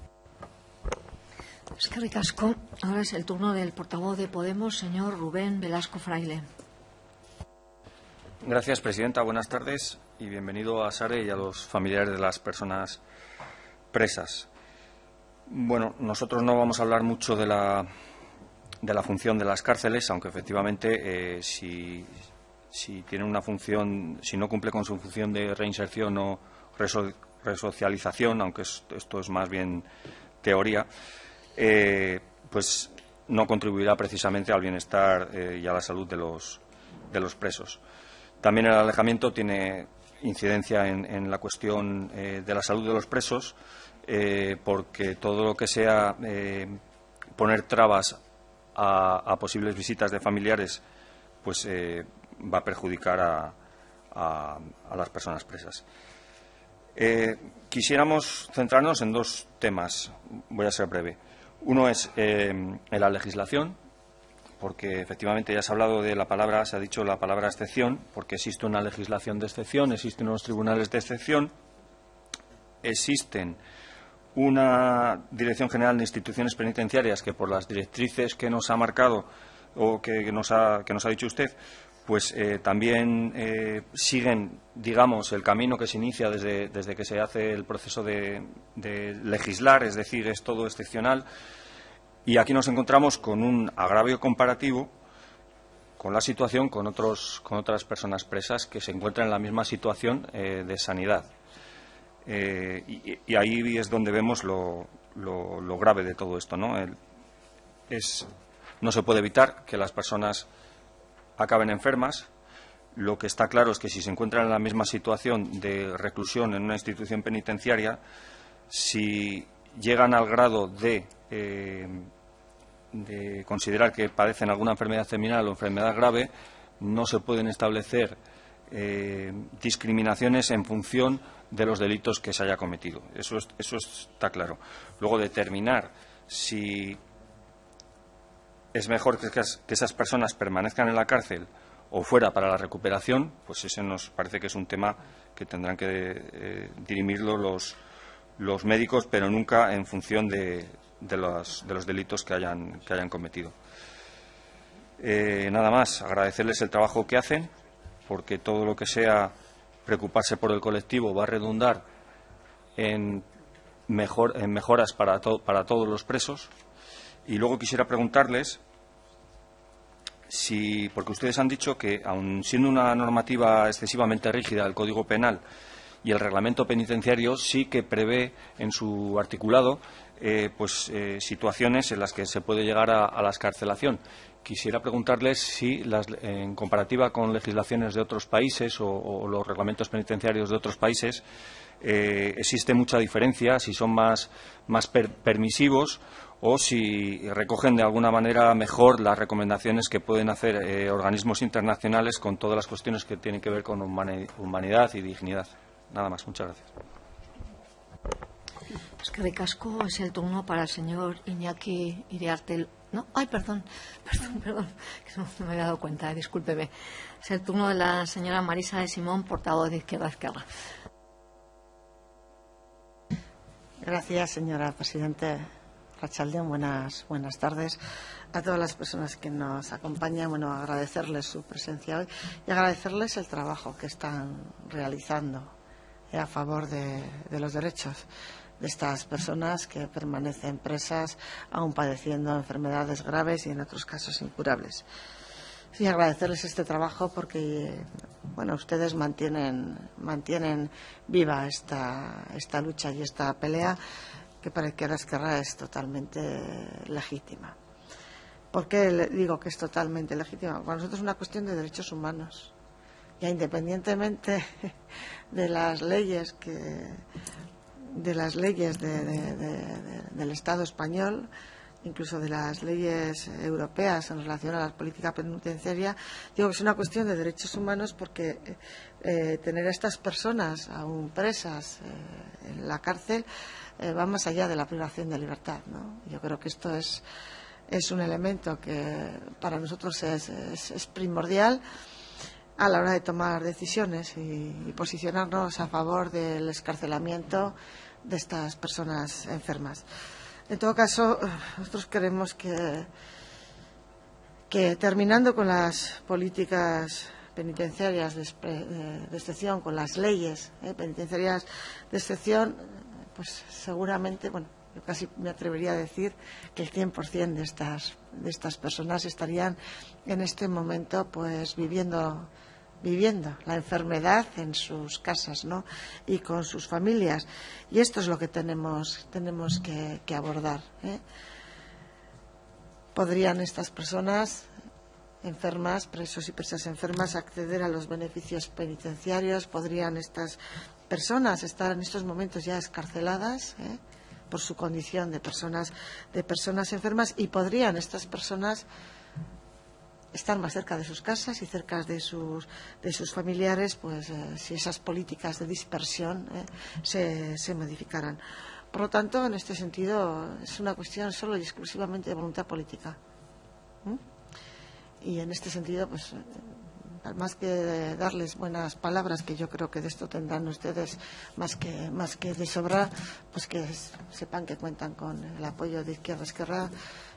Eskerrik asko. Ahora es el turno del portavoz de Podemos, señor Rubén Velasco Fraile. Gracias, Presidenta. Buenas tardes y bienvenido a Sare y a los familiares de las personas presas. Bueno, nosotros no vamos a hablar mucho de la de la función de las cárceles, aunque efectivamente eh, si, tiene una función, si no cumple con su función de reinserción o resocialización, aunque esto es más bien teoría, eh, pues no contribuirá precisamente al bienestar eh, y a la salud de los, de los presos. También el alejamiento tiene incidencia en, en la cuestión de la salud de los presos, porque todo lo que sea poner trabas a, posibles visitas de familiares, pues eh, va a perjudicar a, las personas presas. Eh, quisiéramos centrarnos en dos temas. Voy a ser breve. Uno es eh, en la legislación, porque efectivamente ya se ha hablado de la palabra, se ha dicho la palabra excepción, porque existe una legislación de excepción, existen unos tribunales de excepción, existen una Dirección General de Instituciones Penitenciarias que por las directrices que nos ha marcado o que, nos, ha, que nos ha dicho usted, pues eh, también eh, siguen, digamos, el camino que se inicia desde, desde que se hace el proceso de, legislar, es decir, es todo excepcional. Y aquí nos encontramos con un agravio comparativo con la situación con, otros, con otras personas presas que se encuentran en la misma situación eh, de sanidad. Y, ahí es donde vemos lo, lo, grave de todo esto. ¿no? es, no se puede evitar que las personas acaben enfermas. Lo que está claro es que si se encuentran en la misma situación de reclusión en una institución penitenciaria, si llegan al grado de, eh, de considerar que padecen alguna enfermedad terminal o enfermedad grave, no se pueden establecer eh, discriminaciones en función de los delitos que se haya cometido. Eso, eso está claro. Luego, determinar si es mejor que, esas personas permanezcan en la cárcel o fuera para la recuperación, pues ese nos parece que es un tema que tendrán que eh, dirimirlo los, médicos, pero nunca en función de, los, de los, delitos que hayan, que hayan cometido. Eh, nada más, agradecerles el trabajo que hacen, porque todo lo que sea preocuparse por el colectivo va a redundar en, mejor, en mejoras para, todos los presos. Y luego quisiera preguntarles si, porque ustedes han dicho que, aun siendo una normativa excesivamente rígida el Código Penal y el reglamento penitenciario, sí que prevé en su articulado eh, pues, eh, situaciones en las que se puede llegar a, la escarcelación. Quisiera preguntarles si, en comparativa con legislaciones de otros países o, los reglamentos penitenciarios de otros países, eh, existe mucha diferencia, si son más, más permisivos o si recogen de alguna manera mejor las recomendaciones que pueden hacer eh, organismos internacionales con todas las cuestiones que tienen que ver con humanidad y dignidad. Nada más. Muchas gracias. Es que ricasco es el turno para el señor Iñaki Iriarte. No, ay, perdón, perdón, perdón, que no, me había dado cuenta, discúlpeme. Es el turno de la señora Marisa de Simón, portavoz de Izquierda Izquierda. Gracias, señora presidenta. Rachaldeón, buenas, buenas tardes a todas las personas que nos acompañan. Bueno, agradecerles su presencia hoy y agradecerles el trabajo que están realizando eh, a favor de, los derechos de estas personas que permanecen presas aún padeciendo enfermedades graves y en otros casos incurables. Sí, agradecerles este trabajo porque, bueno, ustedes mantienen, mantienen viva esta, esta lucha y esta pelea que para que Esquerra es totalmente legítima. ¿Por qué le digo que es totalmente legítima? Para nosotros es una cuestión de derechos humanos. Ya independientemente de las leyes que de las leyes del Estado español, incluso de las leyes europeas en relación a la política penitenciaria, digo que es una cuestión de derechos humanos porque eh, tener a estas personas aún presas eh, en la cárcel eh, va más allá de la privación de libertad. Yo creo que esto es, es un elemento que para nosotros es, primordial a la hora de tomar decisiones y, posicionarnos a favor del escarcelamiento de estas personas enfermas. En todo caso, nosotros creemos que, que terminando con las políticas penitenciarias de, excepción, con las leyes eh, penitenciarias de excepción, pues seguramente, bueno, yo casi me atrevería a decir que el 100% de estas, de estas personas estarían en este momento pues viviendo viviendo la enfermedad en sus casas ¿no? y con sus familias. Y esto es lo que tenemos, tenemos que, abordar. ¿eh? ¿Podrían estas personas enfermas, presos y presas enfermas, acceder a los beneficios penitenciarios? ¿Podrían estas personas estar en estos momentos ya escarceladas ¿eh? por su condición de personas, de personas enfermas y podrían estas personas estar más cerca de sus casas y cerca de sus, de sus familiares, pues eh, si esas políticas de dispersión ¿eh? se, se, modificaran. Por lo tanto, en este sentido, es una cuestión solo y exclusivamente de voluntad política. Y en este sentido, pues más que darles buenas palabras, que yo creo que de esto tendrán ustedes más que, más que de sobra, pues que sepan que cuentan con el apoyo de Izquierda Esquerra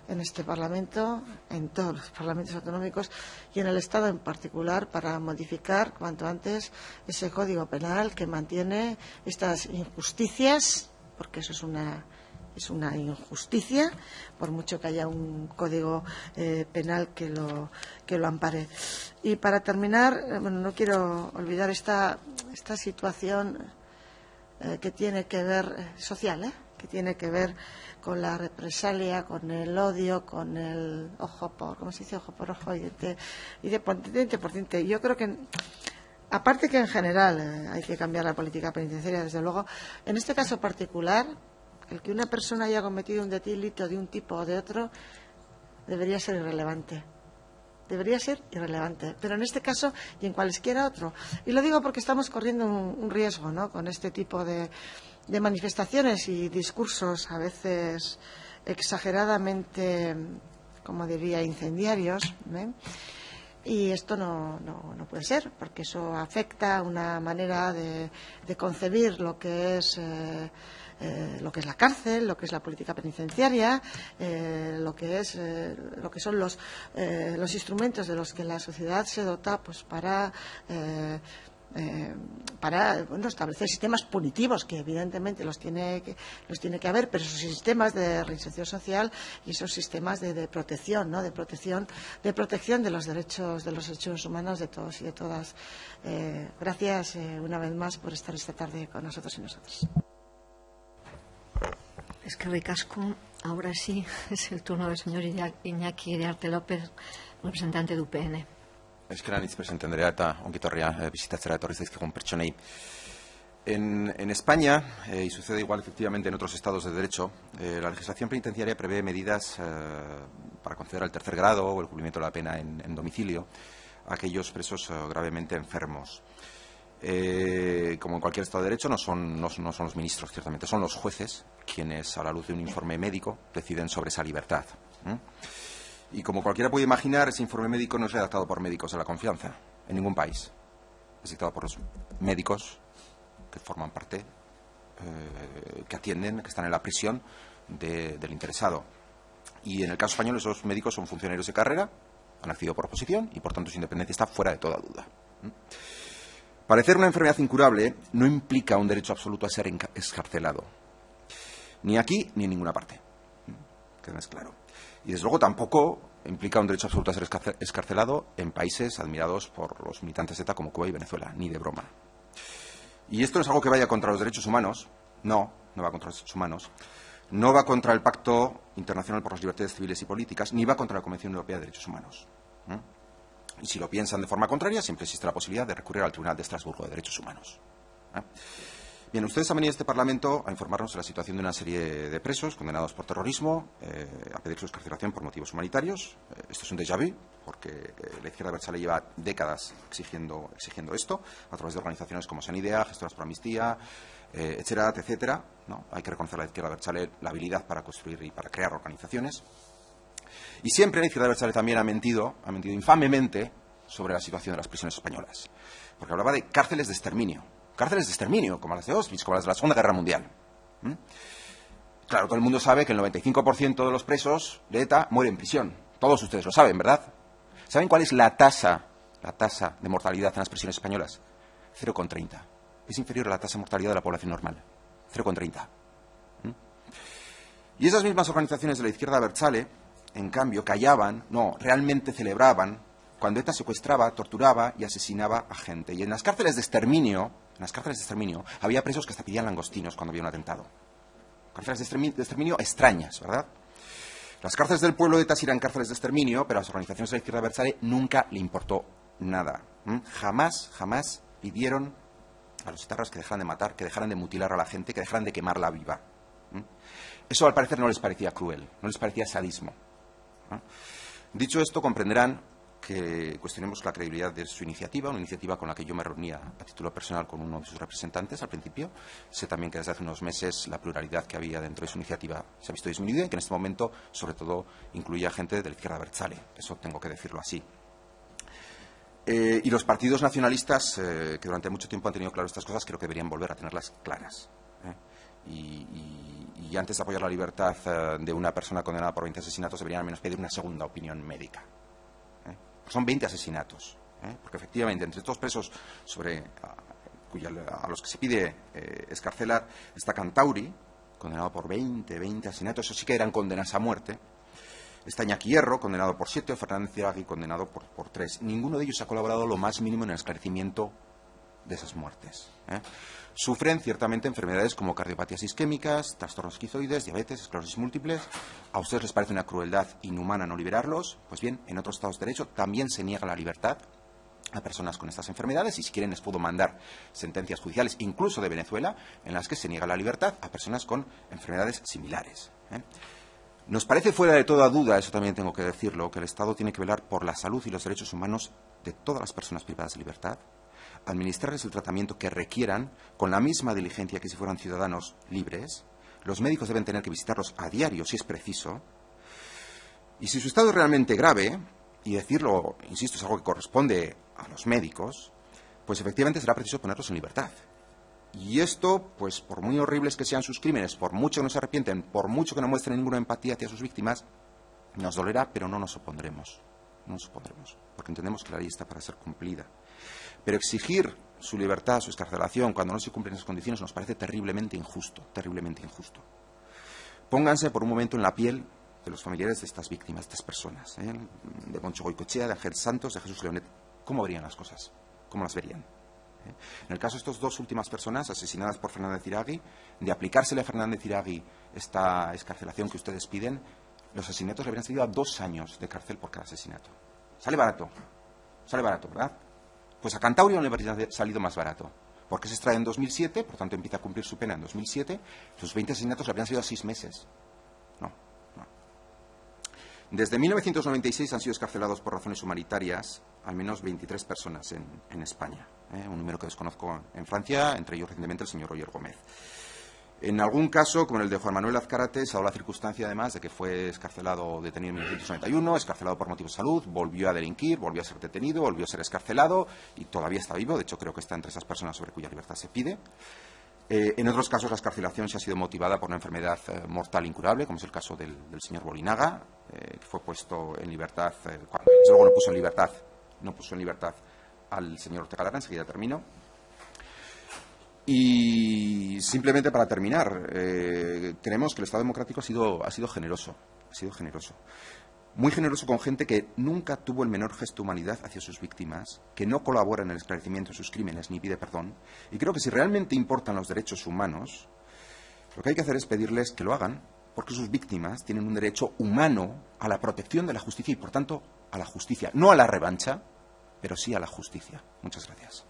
en este Parlamento, en todos los parlamentos autonómicos y en el Estado en particular para modificar cuanto antes ese Código Penal que mantiene estas injusticias, porque eso es una es una injusticia, por mucho que haya un código eh, penal que lo, que lo ampare. Y para terminar, eh, bueno, no quiero olvidar esta, esta situación eh, que tiene que ver social, que tiene que ver con la represalia, con el odio, con el ojo por, ¿cómo se dice? Ojo por ojo y de, y de por diente. Yo creo que aparte que en general hay que cambiar la política penitenciaria, desde luego, en este caso particular el que una persona haya cometido un delito de un tipo o de otro debería ser irrelevante. Debería ser irrelevante. Pero en este caso y en cualesquiera otro. Y lo digo porque estamos corriendo un, riesgo ¿no? con este tipo de, manifestaciones y discursos a veces exageradamente, como diría, incendiarios. ¿eh? Y esto no, no, puede ser, porque eso afecta una manera de, concebir lo que es. Eh, eh, lo que es la cárcel, lo que es la política penitenciaria, lo que es lo que son los, los instrumentos de los que la sociedad se dota pues para para establecer sistemas punitivos que evidentemente los tiene que, los tiene que haber pero esos sistemas de reinserción social y esos sistemas de, protección ¿no? de protección de protección de los derechos de los derechos humanos de todos y de todas gracias una vez más por estar esta tarde con nosotros y nosotras es que recasco. Ahora sí, es el turno del señor Iñaki de Arte López, representante de UPN. Eskeran hitz presente Andrea eta ongitorria eh, bizitatzera etorri zaizkigun pertsonei. En, en España, eh, y sucede igual efectivamente en otros estados de derecho, eh, la legislación penitenciaria prevé medidas para conceder el tercer grado o el cumplimiento de la pena en, domicilio a aquellos presos gravemente enfermos. Como en cualquier Estado de Derecho, no son, no, son los ministros, ciertamente, son los jueces quienes, a la luz de un informe médico, deciden sobre esa libertad. Y como cualquiera puede imaginar, ese informe médico no es redactado por médicos de la confianza, en ningún país. Es dictado por los médicos que forman parte, eh, que atienden, que están en la prisión del interesado. Y en el caso español, esos médicos son funcionarios de carrera, han accedido por oposición y, por tanto, su independencia está fuera de toda duda. Parecer una enfermedad incurable no implica un derecho absoluto a ser escarcelado. Ni aquí ni en ninguna parte. Que es claro. Y desde luego tampoco implica un derecho absoluto a ser escarcelado en países admirados por los militantes ETA como Cuba y Venezuela, ni de broma. Y esto no es algo que vaya contra los derechos humanos, no, no va contra los derechos humanos, no va contra el Pacto Internacional por las Libertades Civiles y Políticas, ni va contra la Convención Europea de Derechos Humanos. Y si lo piensan de forma contraria, siempre existe la posibilidad de recurrir al Tribunal de Estrasburgo de Derechos Humanos. Bien, ustedes han venido a este Parlamento a informarnos de la situación de una serie de presos condenados por terrorismo, eh, a pedir su excarcelación por motivos humanitarios. Eh, esto es un déjà vu, porque la izquierda versale lleva décadas exigiendo, exigiendo esto, a través de organizaciones como Sanidea, Gestoras por Amnistía, etcétera, etcétera. ¿no? Hay que reconocer a la izquierda versale la habilidad para construir y para crear organizaciones. Y siempre la izquierda Berchale también ha mentido, ha mentido infamemente sobre la situación de las prisiones españolas. Porque hablaba de cárceles de exterminio. Cárceles de exterminio, como las de Auschwitz, como las de la Segunda Guerra Mundial. ¿Mm? Claro, todo el mundo sabe que el 95% de los presos de ETA mueren en prisión. Todos ustedes lo saben, ¿verdad? ¿Saben cuál es la tasa, la tasa de mortalidad en las prisiones españolas? 0,30. Es inferior a la tasa de mortalidad de la población normal. 0,30. ¿Mm? Y esas mismas organizaciones de la izquierda Berchale en cambio, callaban, no, realmente celebraban cuando ETA secuestraba, torturaba y asesinaba a gente. Y en las cárceles de exterminio, en las cárceles de exterminio, había presos que hasta pedían langostinos cuando había un atentado. Cárceles de exterminio, extrañas, ¿verdad? Las cárceles del pueblo de ETA eran cárceles de exterminio, pero a las organizaciones de la izquierda Versailles nunca le importó nada. Jamás, jamás pidieron a los etarras que dejaran de matar, que dejaran de mutilar a la gente, que dejaran de quemarla viva. Eso al parecer no les parecía cruel, no les parecía sadismo. Dicho esto, comprenderán que cuestionemos la credibilidad de su iniciativa, una iniciativa con la que yo me reunía a título personal con uno de sus representantes al principio. Sé también que desde hace unos meses la pluralidad que había dentro de su iniciativa se ha visto disminuida y que en este momento, sobre todo, incluye a gente de la izquierda Berzale. Eso tengo que decirlo así. Eh, y los partidos nacionalistas, eh, que durante mucho tiempo han tenido claras estas cosas, creo que deberían volver a tenerlas claras. ¿eh? Y, y, antes de apoyar la libertad de una persona condenada por 20 asesinatos, deberían al menos pedir una segunda opinión médica. Son 20 asesinatos. Porque efectivamente, entre estos presos sobre, a, a los que se pide escarcelar está Cantauri, condenado por 20, 20 asesinatos. Eso sí que eran condenas a muerte. Está Iñaki condenado por siete, o Fernández Iragui, condenado por, por, tres. Ninguno de ellos ha colaborado lo más mínimo en el esclarecimiento de esas muertes. ¿eh? Sufren ciertamente enfermedades como cardiopatías isquémicas, trastornos esquizoides, diabetes, esclerosis múltiples. ¿A ustedes les parece una crueldad inhumana no liberarlos? Pues bien, en otros Estados de Derecho también se niega la libertad a personas con estas enfermedades y si quieren les puedo mandar sentencias judiciales, incluso de Venezuela, en las que se niega la libertad a personas con enfermedades similares. ¿eh? Nos parece fuera de toda duda, eso también tengo que decirlo, que el Estado tiene que velar por la salud y los derechos humanos de todas las personas privadas de libertad, administrarles el tratamiento que requieran con la misma diligencia que si fueran ciudadanos libres. Los médicos deben tener que visitarlos a diario si es preciso. Y si su estado es realmente grave, y decirlo, insisto, es algo que corresponde a los médicos, pues efectivamente será preciso ponerlos en libertad. Y esto, pues por muy horribles que sean sus crímenes, por mucho que no se arrepienten, por mucho que no muestren ninguna empatía hacia sus víctimas, nos dolerá, pero no nos opondremos. No nos opondremos, porque entendemos que la ley está para ser cumplida. Pero exigir su libertad, su escarcelación, cuando no se cumplen esas condiciones, nos parece terriblemente injusto, terriblemente injusto. Pónganse por un momento en la piel de los familiares de estas víctimas, de estas personas, ¿eh? de Moncho Goicochea, de Ángel Santos, de Jesús Leonet. ¿Cómo verían las cosas? ¿Cómo las verían? En el caso de estas dos últimas personas asesinadas por Fernández Iragui, de aplicársele a Fernández Iragui esta escarcelación que ustedes piden, los asesinatos le habrían salido a dos años de cárcel por cada asesinato. Sale barato, sale barato, ¿verdad? Pues a Cantabria no le habría salido más barato, porque se extrae en 2007, por tanto empieza a cumplir su pena en 2007, sus 20 asesinatos le habrían salido a seis meses. No, no. Desde 1996 han sido escarcelados por razones humanitarias al menos 23 personas en, en España. ¿eh? un número que desconozco en Francia, entre ellos recientemente el señor Roger Gómez. En algún caso, como en el de Juan Manuel Azcárate, se ha dado la circunstancia además de que fue escarcelado, detenido en 1991, escarcelado por motivos de salud, volvió a delinquir, volvió a ser detenido, volvió a ser escarcelado y todavía está vivo. De hecho, creo que está entre esas personas sobre cuya libertad se pide. Eh, en otros casos, la escarcelación se ha sido motivada por una enfermedad eh, mortal incurable, como es el caso del, señor Bolinaga, eh, que fue puesto en libertad, cuando luego no puso en libertad, no puso en libertad al señor Ortega Lara, enseguida termino. Y simplemente para terminar, eh, creemos que el Estado democrático ha sido, ha sido generoso, ha sido generoso. Muy generoso con gente que nunca tuvo el menor gesto de humanidad hacia sus víctimas, que no colabora en el esclarecimiento de sus crímenes ni pide perdón. Y creo que si realmente importan los derechos humanos, lo que hay que hacer es pedirles que lo hagan, porque sus víctimas tienen un derecho humano a la protección de la justicia y, por tanto, a la justicia, no a la revancha, pero sí a la justicia. Muchas gracias.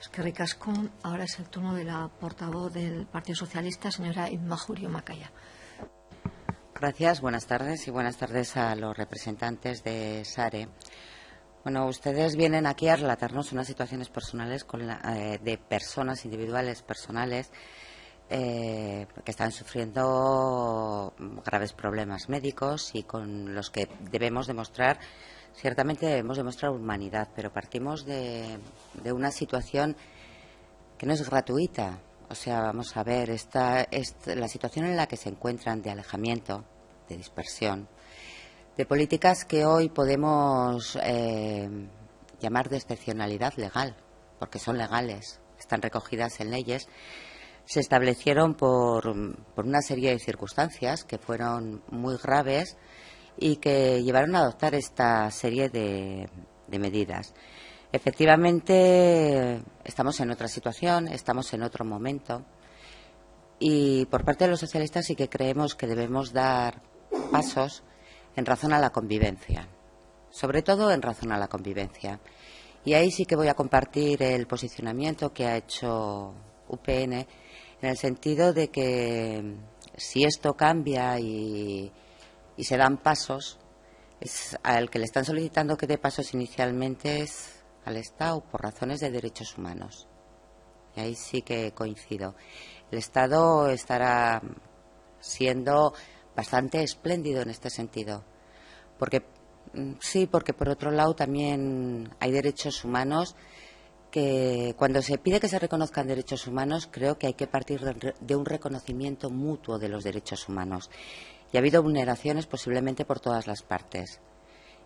Es que ricasco. Ahora es el turno de la portavoz del Partido Socialista, señora Inma Jurio Macaya. Gracias, buenas tardes y buenas tardes a los representantes de SARE. Bueno, ustedes vienen aquí a relatarnos unas situaciones personales con la, eh, de personas individuales, personales, eh, que están sufriendo graves problemas médicos y con los que debemos demostrar Ciertamente debemos demostrar humanidad, pero partimos de, de una situación que no es gratuita. O sea, vamos a ver, esta, esta, la situación en la que se encuentran de alejamiento, de dispersión, de políticas que hoy podemos eh, llamar de excepcionalidad legal, porque son legales, están recogidas en leyes, se establecieron por, por una serie de circunstancias que fueron muy graves y que llevaron a adoptar esta serie de, medidas. Efectivamente, estamos en otra situación, estamos en otro momento y por parte de los socialistas sí que creemos que debemos dar pasos en razón a la convivencia, sobre todo en razón a la convivencia. Y ahí sí que voy a compartir el posicionamiento que ha hecho UPN en el sentido de que si esto cambia y, y se dan pasos, es al que le están solicitando que dé pasos inicialmente es al Estado por razones de derechos humanos. Y ahí sí que coincido. El Estado estará siendo bastante espléndido en este sentido, porque Mm, sí, porque por otro lado también hay derechos humanos que cuando se pide que se reconozcan derechos humanos, creo que hay que partir de un reconocimiento mutuo de los derechos humanos. Y ha habido vulneraciones posiblemente por todas las partes.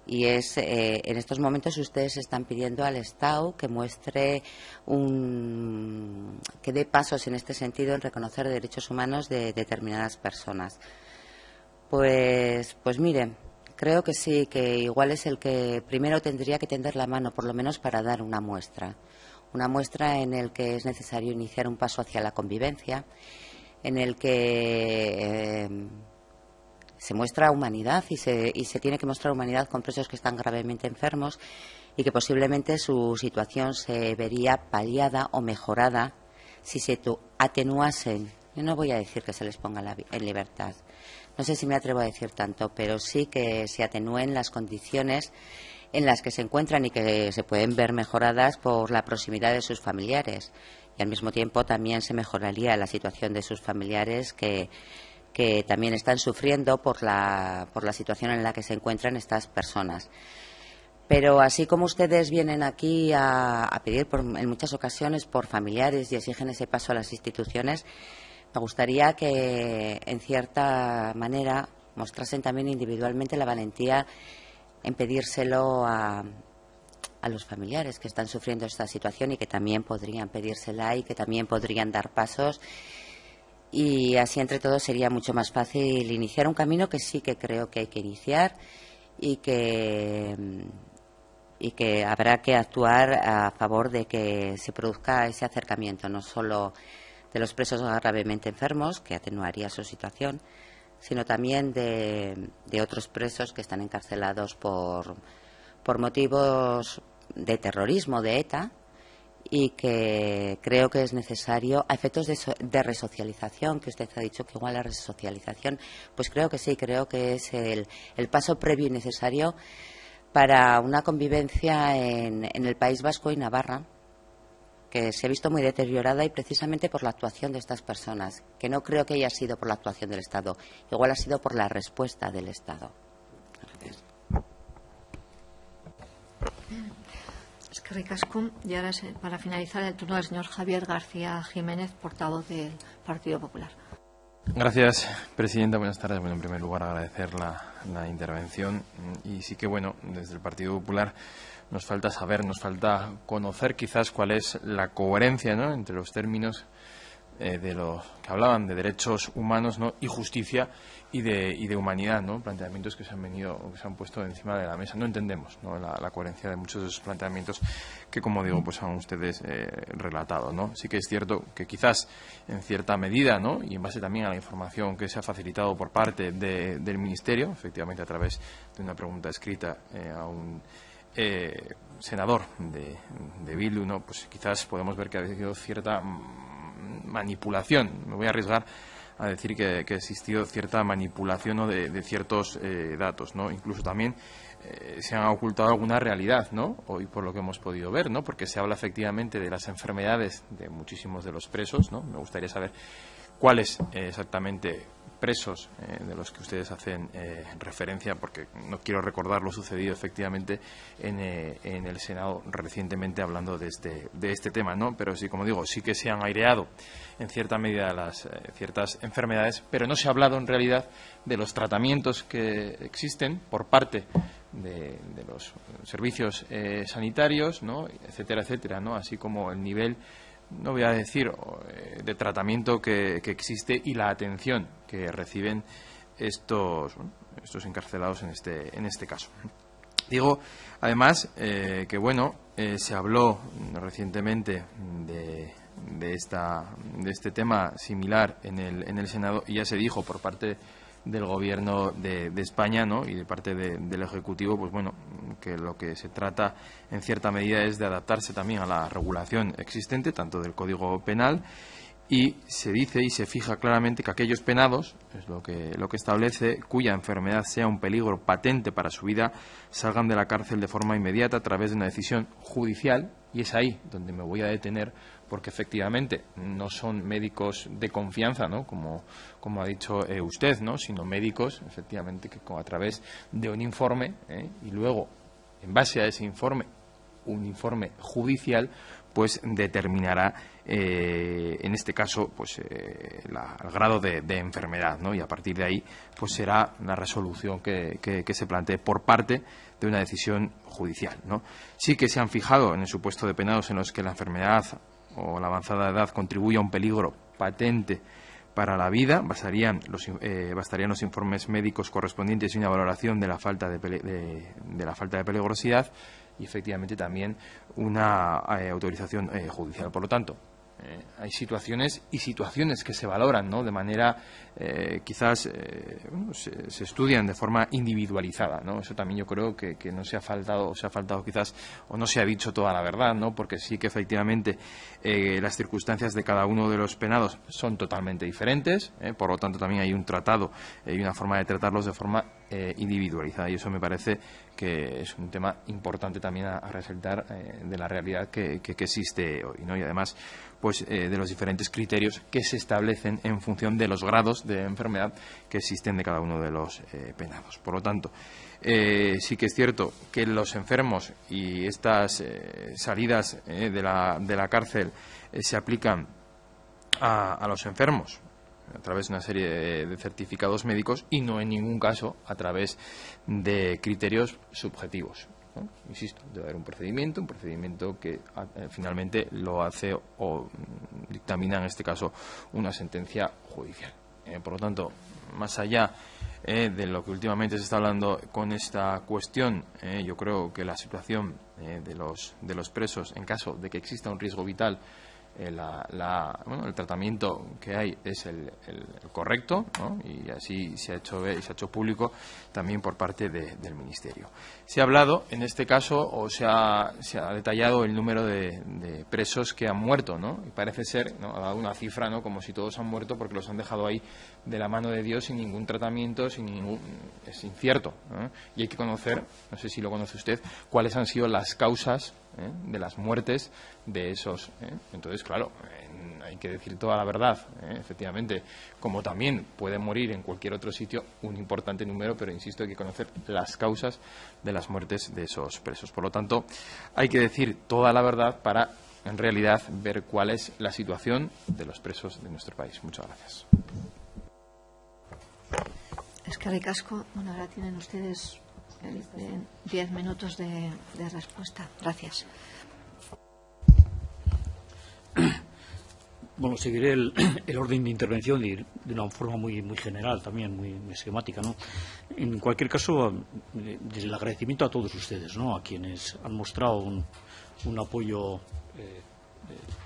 Y es, eh, en estos momentos ustedes están pidiendo al Estado que muestre un, que dé pasos en este sentido en reconocer derechos humanos de determinadas personas. Pues, pues mire, creo que sí, que igual es el que primero tendría que tender la mano, por lo menos para dar una muestra. Una muestra en el que es necesario iniciar un paso hacia la convivencia, en el que eh, se muestra humanidad y se, y se tiene que mostrar humanidad con presos que están gravemente enfermos y que posiblemente su situación se vería paliada o mejorada si se atenuasen. Yo no voy a decir que se les ponga en libertad, no sé si me atrevo a decir tanto, pero sí que se atenúen las condiciones en las que se encuentran y que se pueden ver mejoradas por la proximidad de sus familiares. Y al mismo tiempo también se mejoraría la situación de sus familiares que, también están sufriendo por la, por la situación en la que se encuentran estas personas. Pero así como ustedes vienen aquí a, pedir en muchas ocasiones por familiares y exigen ese paso a las instituciones, me gustaría que, en cierta manera, mostrasen también individualmente la valentía en pedírselo a, a los familiares que están sufriendo esta situación y que también podrían pedírsela y que también podrían dar pasos y así entre todos sería mucho más fácil iniciar un camino que sí que creo que hay que iniciar y que y que habrá que actuar a favor de que se produzca ese acercamiento no solo de los presos gravemente enfermos, que atenuaría su situación, sino también de, otros presos que están encarcelados por, por motivos de terrorismo de ETA y que creo que es necesario a efectos de, de, resocialización, que usted ha dicho que igual la resocialización, pues creo que sí, creo que es el, el paso previo y necesario para una convivencia en, en el País Vasco y Navarra que se ha visto muy deteriorada y precisamente por la actuación de estas personas, que no creo que haya sido por la actuación del Estado, igual ha sido por la respuesta del Estado. Es que ricasco. Y ahora, para finalizar, el turno del señor Javier García Jiménez, portavoz del Partido Popular. Gracias, Presidenta. Buenas tardes. Bueno, en primer lugar, agradecer la, la intervención. Y sí que, bueno, desde el Partido Popular nos falta saber, nos falta conocer quizás cuál es la coherencia entre los términos eh, de los que hablaban de derechos humanos y justicia y de, y de humanidad, ¿no? planteamientos que se han venido que se han puesto encima de la mesa. No entendemos la, coherencia de muchos de esos planteamientos que, como digo, pues han ustedes eh, relatado. ¿no? Sí que es cierto que quizás en cierta medida, ¿no? y en base también a la información que se ha facilitado por parte del Ministerio, efectivamente a través de una pregunta escrita eh, a un eh, senador de, de Bildu, ¿no? pues quizás podemos ver que ha habido cierta manipulación. Me voy a arriesgar a decir que, ha existido cierta manipulación de, ciertos eh, datos, ¿no? Incluso también eh, se han ocultado alguna realidad, ¿no? Hoy por lo que hemos podido ver, ¿no? Porque se habla efectivamente de las enfermedades de muchísimos de los presos, ¿no? Me gustaría saber cuáles exactamente presos eh, de los que ustedes hacen eh, referencia, porque no quiero recordar lo sucedido efectivamente en, eh, en, el Senado recientemente hablando de este, de este tema, ¿no? Pero sí, como digo, sí que se han aireado en cierta medida las ciertas enfermedades, pero no se ha hablado en realidad de los tratamientos que existen por parte de, de los servicios sanitarios, ¿no? etcétera, etcétera, ¿no? Así como el nivel no voy a decir, eh, de tratamiento que, existe y la atención que reciben estos, estos encarcelados en este, en este caso. Digo, además, eh, que bueno, eh, se habló recientemente de, de, esta, de este tema similar en el, en el Senado y ya se dijo por parte del gobierno de, España ¿no? y de parte del Ejecutivo, pues bueno, que lo que se trata en cierta medida es de adaptarse también a la regulación existente, tanto del Código Penal, y se dice y se fija claramente que aquellos penados, es lo que, lo que establece, cuya enfermedad sea un peligro patente para su vida, salgan de la cárcel de forma inmediata a través de una decisión judicial, y es ahí donde me voy a detener porque efectivamente no son médicos de confianza, ¿no? Como, ha dicho eh, usted, ¿no? Sino médicos, efectivamente, que a través de un informe ¿eh? y luego, en base a ese informe, un informe judicial, pues determinará eh, en este caso pues eh, el grado de, enfermedad ¿no? y a partir de ahí pues será la resolución que, se plantee por parte de una decisión judicial ¿no? sí que se han fijado en el supuesto de penados en los que la enfermedad o la avanzada edad contribuye a un peligro patente para la vida bastarían los, eh, bastarían los informes médicos correspondientes y una valoración de la falta de, de la falta de peligrosidad y efectivamente también una eh, autorización eh, judicial. Por lo tanto, eh, hay situaciones y situaciones que se valoran ¿no? de manera eh, quizás eh, se, estudian de forma individualizada ¿no? eso también yo creo que, no se ha faltado se ha faltado quizás o no se ha dicho toda la verdad ¿no? porque sí que efectivamente las circunstancias de cada uno de los penados son totalmente diferentes por lo tanto también hay un tratado y una forma de tratarlos de forma individualizada y eso me parece que es un tema importante también a, resaltar de la realidad que, que existe hoy ¿no? y además pues, eh, de los diferentes criterios que se establecen en función de los grados de enfermedad que existen de cada uno de los eh, penados. Por lo tanto, eh, sí que es cierto que los enfermos y estas salidas de la, cárcel se aplican a los enfermos a través de una serie de certificados médicos y no en ningún caso a través de criterios subjetivos. Insisto, debe haber un procedimiento, un procedimiento que ah, eh, finalmente lo hace o dictamina, en este caso, una sentencia judicial. Eh, por lo tanto, más allá eh, de lo que últimamente se está hablando con esta cuestión, yo creo que la situación de, los, de los presos, en caso de que exista un riesgo vital, eh, el tratamiento que hay es el, correcto y así se ha hecho se ha hecho público también por parte del ministerio se ha hablado en este caso o se ha, se ha detallado el número de, presos que han muerto ¿no? y parece ser ha dado una cifra ¿no? como si todos han muerto porque los han dejado ahí de la mano de Dios sin ningún tratamiento sin ningún es incierto y hay que conocer no sé si lo conoce usted cuáles han sido las causas ¿eh? de las muertes de esos. ¿eh? Entonces, claro, hay que decir toda la verdad, ¿eh? efectivamente, como también puede morir en cualquier otro sitio un importante número, pero insisto, hay que conocer las causas de las muertes de esos presos. Por lo tanto, hay que decir toda la verdad para, en realidad, ver cuál es la situación de los presos de nuestro país. Muchas gracias. Es que bueno, ahora tienen ustedes diez minutos de, respuesta. Gracias. Bueno, seguiré el, orden de intervención de, de, una forma muy, muy general, también muy, esquemática. ¿no? En cualquier caso, el agradecimiento a todos ustedes, ¿no? a quienes han mostrado un, un apoyo eh, eh,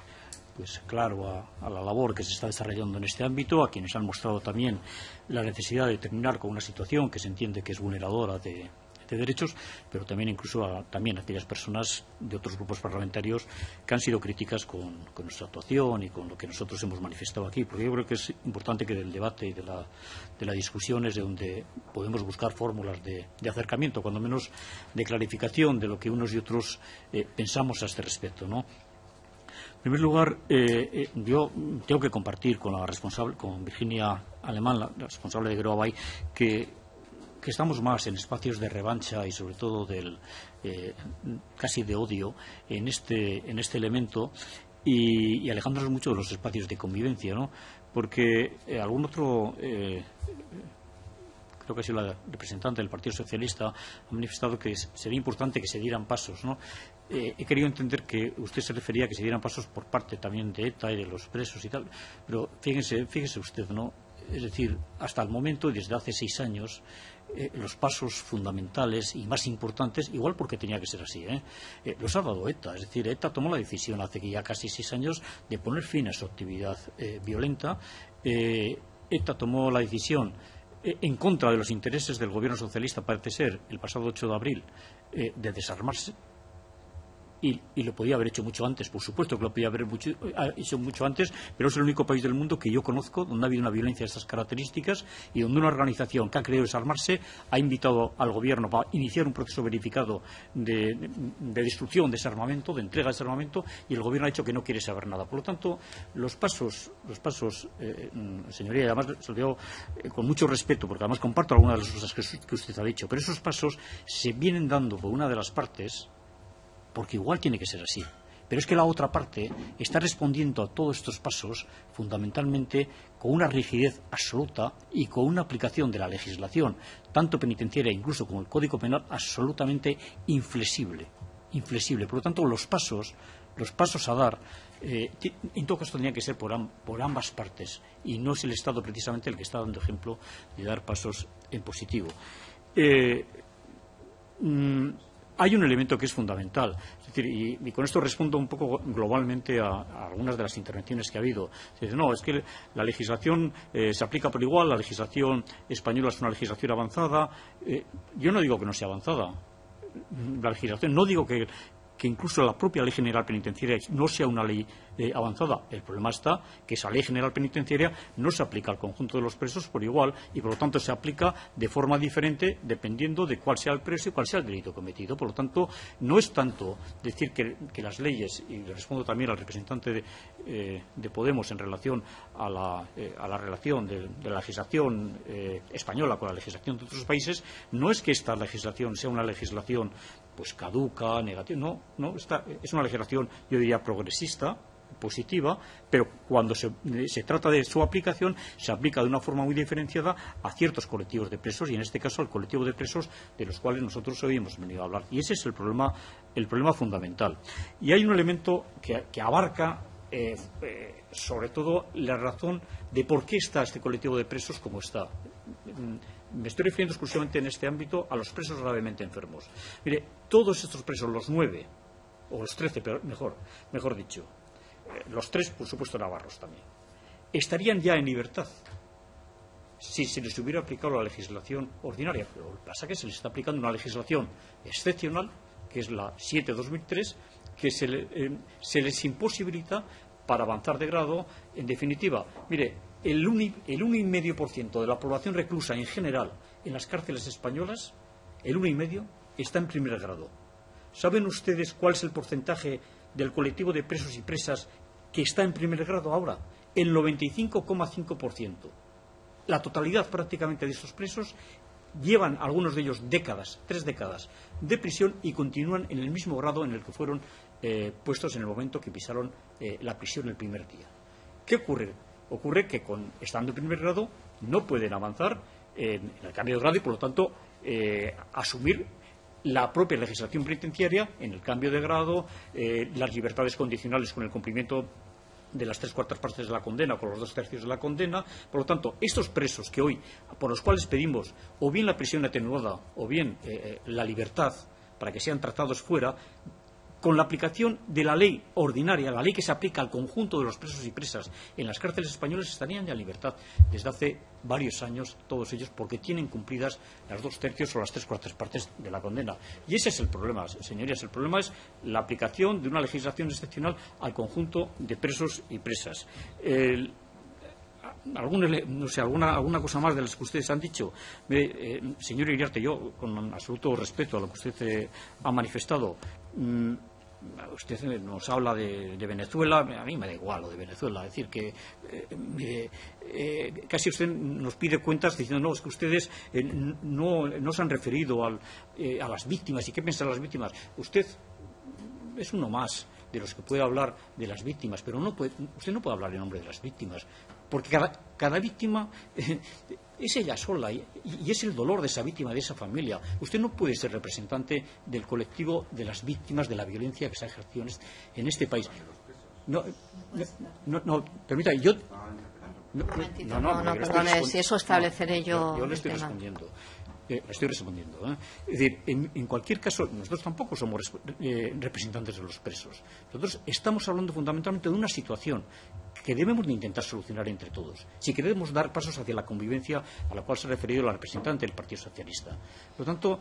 pues claro a, la labor que se está desarrollando en este ámbito, a quienes han mostrado también la necesidad de terminar con una situación que se entiende que es vulneradora de, de derechos, pero también incluso a, también aquellas personas de otros grupos parlamentarios que han sido críticas con, nuestra actuación y con lo que nosotros hemos manifestado aquí, porque yo creo que es importante que del debate y de la, de la discusión es de donde podemos buscar fórmulas de, acercamiento, cuando menos de clarificación de lo que unos y otros eh, pensamos a este respecto. En primer lugar, eh, eh, yo tengo que compartir con la responsable, con Virginia Alemán, la responsable de Groabay, que que estamos más en espacios de revancha y sobre todo del eh, casi de odio en este, en este elemento y, alejándonos mucho de los espacios de convivencia, ¿no? Porque eh, algún otro eh, creo que ha sido la representante del Partido Socialista, ha manifestado que sería importante que se dieran pasos. ¿no? he querido entender que usted se refería a que se dieran pasos por parte también de ETA y de los presos y tal, pero fíjese, fíjese usted, ¿no? Es decir, hasta el momento, desde hace seis años, eh, los pasos fundamentales y más importantes, igual porque tenía que ser así, ¿eh? Eh, los ha dado ETA. Es decir, ETA tomó la decisión hace ya casi seis años de poner fin a su actividad violenta. ETA tomó la decisión en contra de los intereses del gobierno socialista, parece ser, el pasado 8 de abril, de desarmarse y, lo podía haber hecho mucho antes, por supuesto que lo podía haber hecho mucho antes, pero es el único país del mundo que yo conozco donde ha habido una violencia de estas características y donde una organización que ha querido desarmarse ha invitado al gobierno para iniciar un proceso verificado de, destrucción de ese armamento, de entrega de ese armamento, y el gobierno ha dicho que no quiere saber nada. Por lo tanto, los pasos, los pasos, eh, señoría, además se lo digo eh, con mucho respeto, porque además comparto algunas de las cosas que usted ha dicho, pero esos pasos se vienen dando por una de las partes porque igual tiene que ser así. Pero es que la otra parte está respondiendo a todos estos pasos fundamentalmente con una rigidez absoluta y con una aplicación de la legislación, tanto penitenciaria incluso como el Código Penal, absolutamente inflexible. inflexible. Por lo tanto, los pasos, los pasos a dar, eh, en todo caso tendrían que ser por, ambas partes y no es el Estado precisamente el que está dando ejemplo de dar pasos en positivo. Eh, mm, hay un elemento que es fundamental. y, con esto respondo un poco globalmente a, algunas de las intervenciones que ha habido. no, es que la legislación eh, se aplica por igual, la legislación española es una legislación avanzada. Eh, yo no digo que no sea avanzada. La legislación, no digo que, que incluso la propia Ley General Penitenciaria no sea una ley eh, avanzada. El problema está que esa Ley General Penitenciaria no se aplica al conjunto de los presos por igual y, por lo tanto, se aplica de forma diferente dependiendo de cuál sea el preso y cuál sea el delito cometido. Por lo tanto, no es tanto decir que, las leyes, y le respondo también al representante de, eh, Podemos en relación a la, eh, relación de, la legislación española con la legislación de otros países, no es que esta legislación sea una legislación pues caduca, negativa. No, no es una legislación, yo diría, progresista, positiva, pero cuando se, trata de su aplicación, se aplica de una forma muy diferenciada a ciertos colectivos de presos y, en este caso, al colectivo de presos de los cuales nosotros hoy hemos venido a hablar. Y ese es el problema, el problema fundamental. Y hay un elemento que, abarca, eh, eh, sobre todo, la razón de por qué está este colectivo de presos como está me estoy refiriendo exclusivamente en este ámbito a los presos gravemente enfermos. Mire, todos estos presos, los nueve, o los trece, mejor, mejor dicho, eh, los tres, por supuesto, navarros también, estarían ya en libertad si se les hubiera aplicado la legislación ordinaria. Pero lo que pasa es que se les está aplicando una legislación excepcional, que es la 7-2003, que se, eh, se les imposibilita para avanzar de grado. En definitiva, mire, el 1,5% de la población reclusa en general en las cárceles españolas, el 1,5% está en primer grado. ¿Saben ustedes cuál es el porcentaje del colectivo de presos y presas que está en primer grado ahora? El 95,5%. La totalidad prácticamente de esos presos llevan algunos de ellos décadas, tres décadas de prisión y continúan en el mismo grado en el que fueron eh, puestos en el momento que pisaron eh, la prisión el primer día. ¿Qué ocurre? Ocurre que con, estando en primer grado no pueden avanzar en, el cambio de grado y por lo tanto eh, asumir la propia legislación penitenciaria en el cambio de grado, eh, las libertades condicionales con el cumplimiento de las tres cuartas partes de la condena o con los dos tercios de la condena. Por lo tanto, estos presos que hoy, por los cuales pedimos o bien la prisión atenuada o bien eh, la libertad para que sean tratados fuera, con la aplicación de la ley ordinaria, la ley que se aplica al conjunto de los presos y presas en las cárceles españolas, estarían ya en libertad desde hace varios años, todos ellos, porque tienen cumplidas las dos tercios o las tres cuartas partes de la condena. Y ese es el problema, señorías. El problema es la aplicación de una legislación excepcional al conjunto de presos y presas. no sé, alguna, alguna cosa más de las que ustedes han dicho. Eh, señor Iriarte, yo, con absoluto respeto a lo que usted eh, ha manifestado, mm, usted nos habla de, Venezuela, a mí me da igual lo de Venezuela, es decir, que eh, eh, casi usted nos pide cuentas diciendo, no, es que ustedes eh, no, se han referido a las víctimas y qué piensan las víctimas. Usted es uno más de los que puede hablar de las víctimas, pero no puede, usted no puede hablar en nombre de las víctimas, porque cada, víctima es ella sola y, es el dolor de esa víctima, de esa familia. Usted no puede ser representante del colectivo de las víctimas de la violencia que se ha ejercido en este, país. No, no, no, permita, yo. No, no, no, perdone, si eso estableceré yo. Yo, le estoy respondiendo. Eh, estoy respondiendo. ¿eh? Es decir, en, cualquier caso, nosotros tampoco somos eh, representantes de los presos. Nosotros estamos hablando fundamentalmente de una situación que debemos de intentar solucionar entre todos, si queremos dar pasos hacia la convivencia a la cual se ha referido la representante del Partido Socialista. Por lo tanto,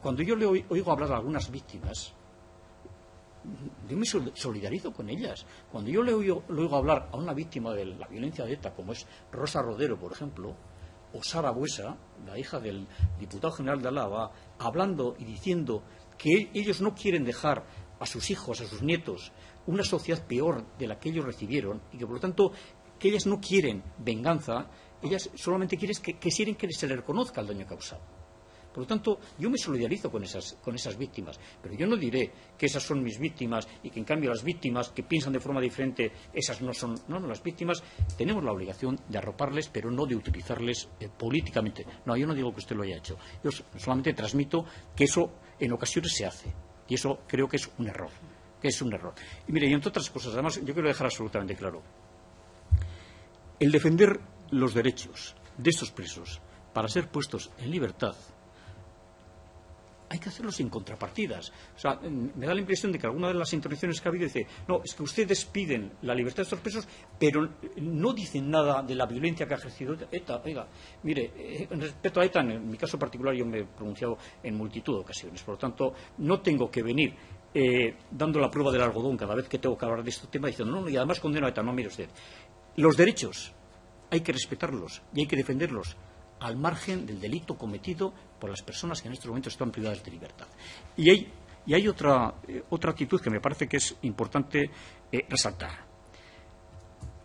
cuando yo le oigo hablar a algunas víctimas, yo me solidarizo con ellas. Cuando yo le oigo, le oigo hablar a una víctima de la violencia de ETA, como es Rosa Rodero, por ejemplo, o Sara Buesa, la hija del diputado general de Álava, hablando y diciendo que ellos no quieren dejar a sus hijos, a sus nietos, una sociedad peor de la que ellos recibieron y que, por lo tanto, que ellas no quieren venganza, ellas solamente quieren que, que quieren que se les reconozca el daño causado. Por lo tanto, yo me solidarizo con esas, víctimas, pero yo no diré que esas son mis víctimas y que, en cambio, las víctimas que piensan de forma diferente, esas no son. No, no, las víctimas tenemos la obligación de arroparles, pero no de utilizarles eh, políticamente. No, yo no digo que usted lo haya hecho. Yo solamente transmito que eso en ocasiones se hace. Y eso creo que es un error. Que es un error. Y mire, y entre otras cosas, además, yo quiero dejar absolutamente claro. El defender los derechos de estos presos para ser puestos en libertad hay que hacerlo sin contrapartidas. O sea, me da la impresión de que alguna de las intervenciones que ha habido dice, no, es que ustedes piden la libertad de estos presos, pero no dicen nada de la violencia que ha ejercido ETA. Oiga, mire, eh, respecto a ETA, en mi caso particular yo me he pronunciado en multitud de ocasiones. Por lo tanto, no tengo que venir eh, dando la prueba del algodón cada vez que tengo que hablar de este tema diciendo, no, no, y además condeno a ETA. No, mire usted, los derechos hay que respetarlos y hay que defenderlos al margen del delito cometido por las personas que en estos momentos están privadas de libertad. Y hay, y hay otra, eh, otra actitud que me parece que es importante eh, resaltar.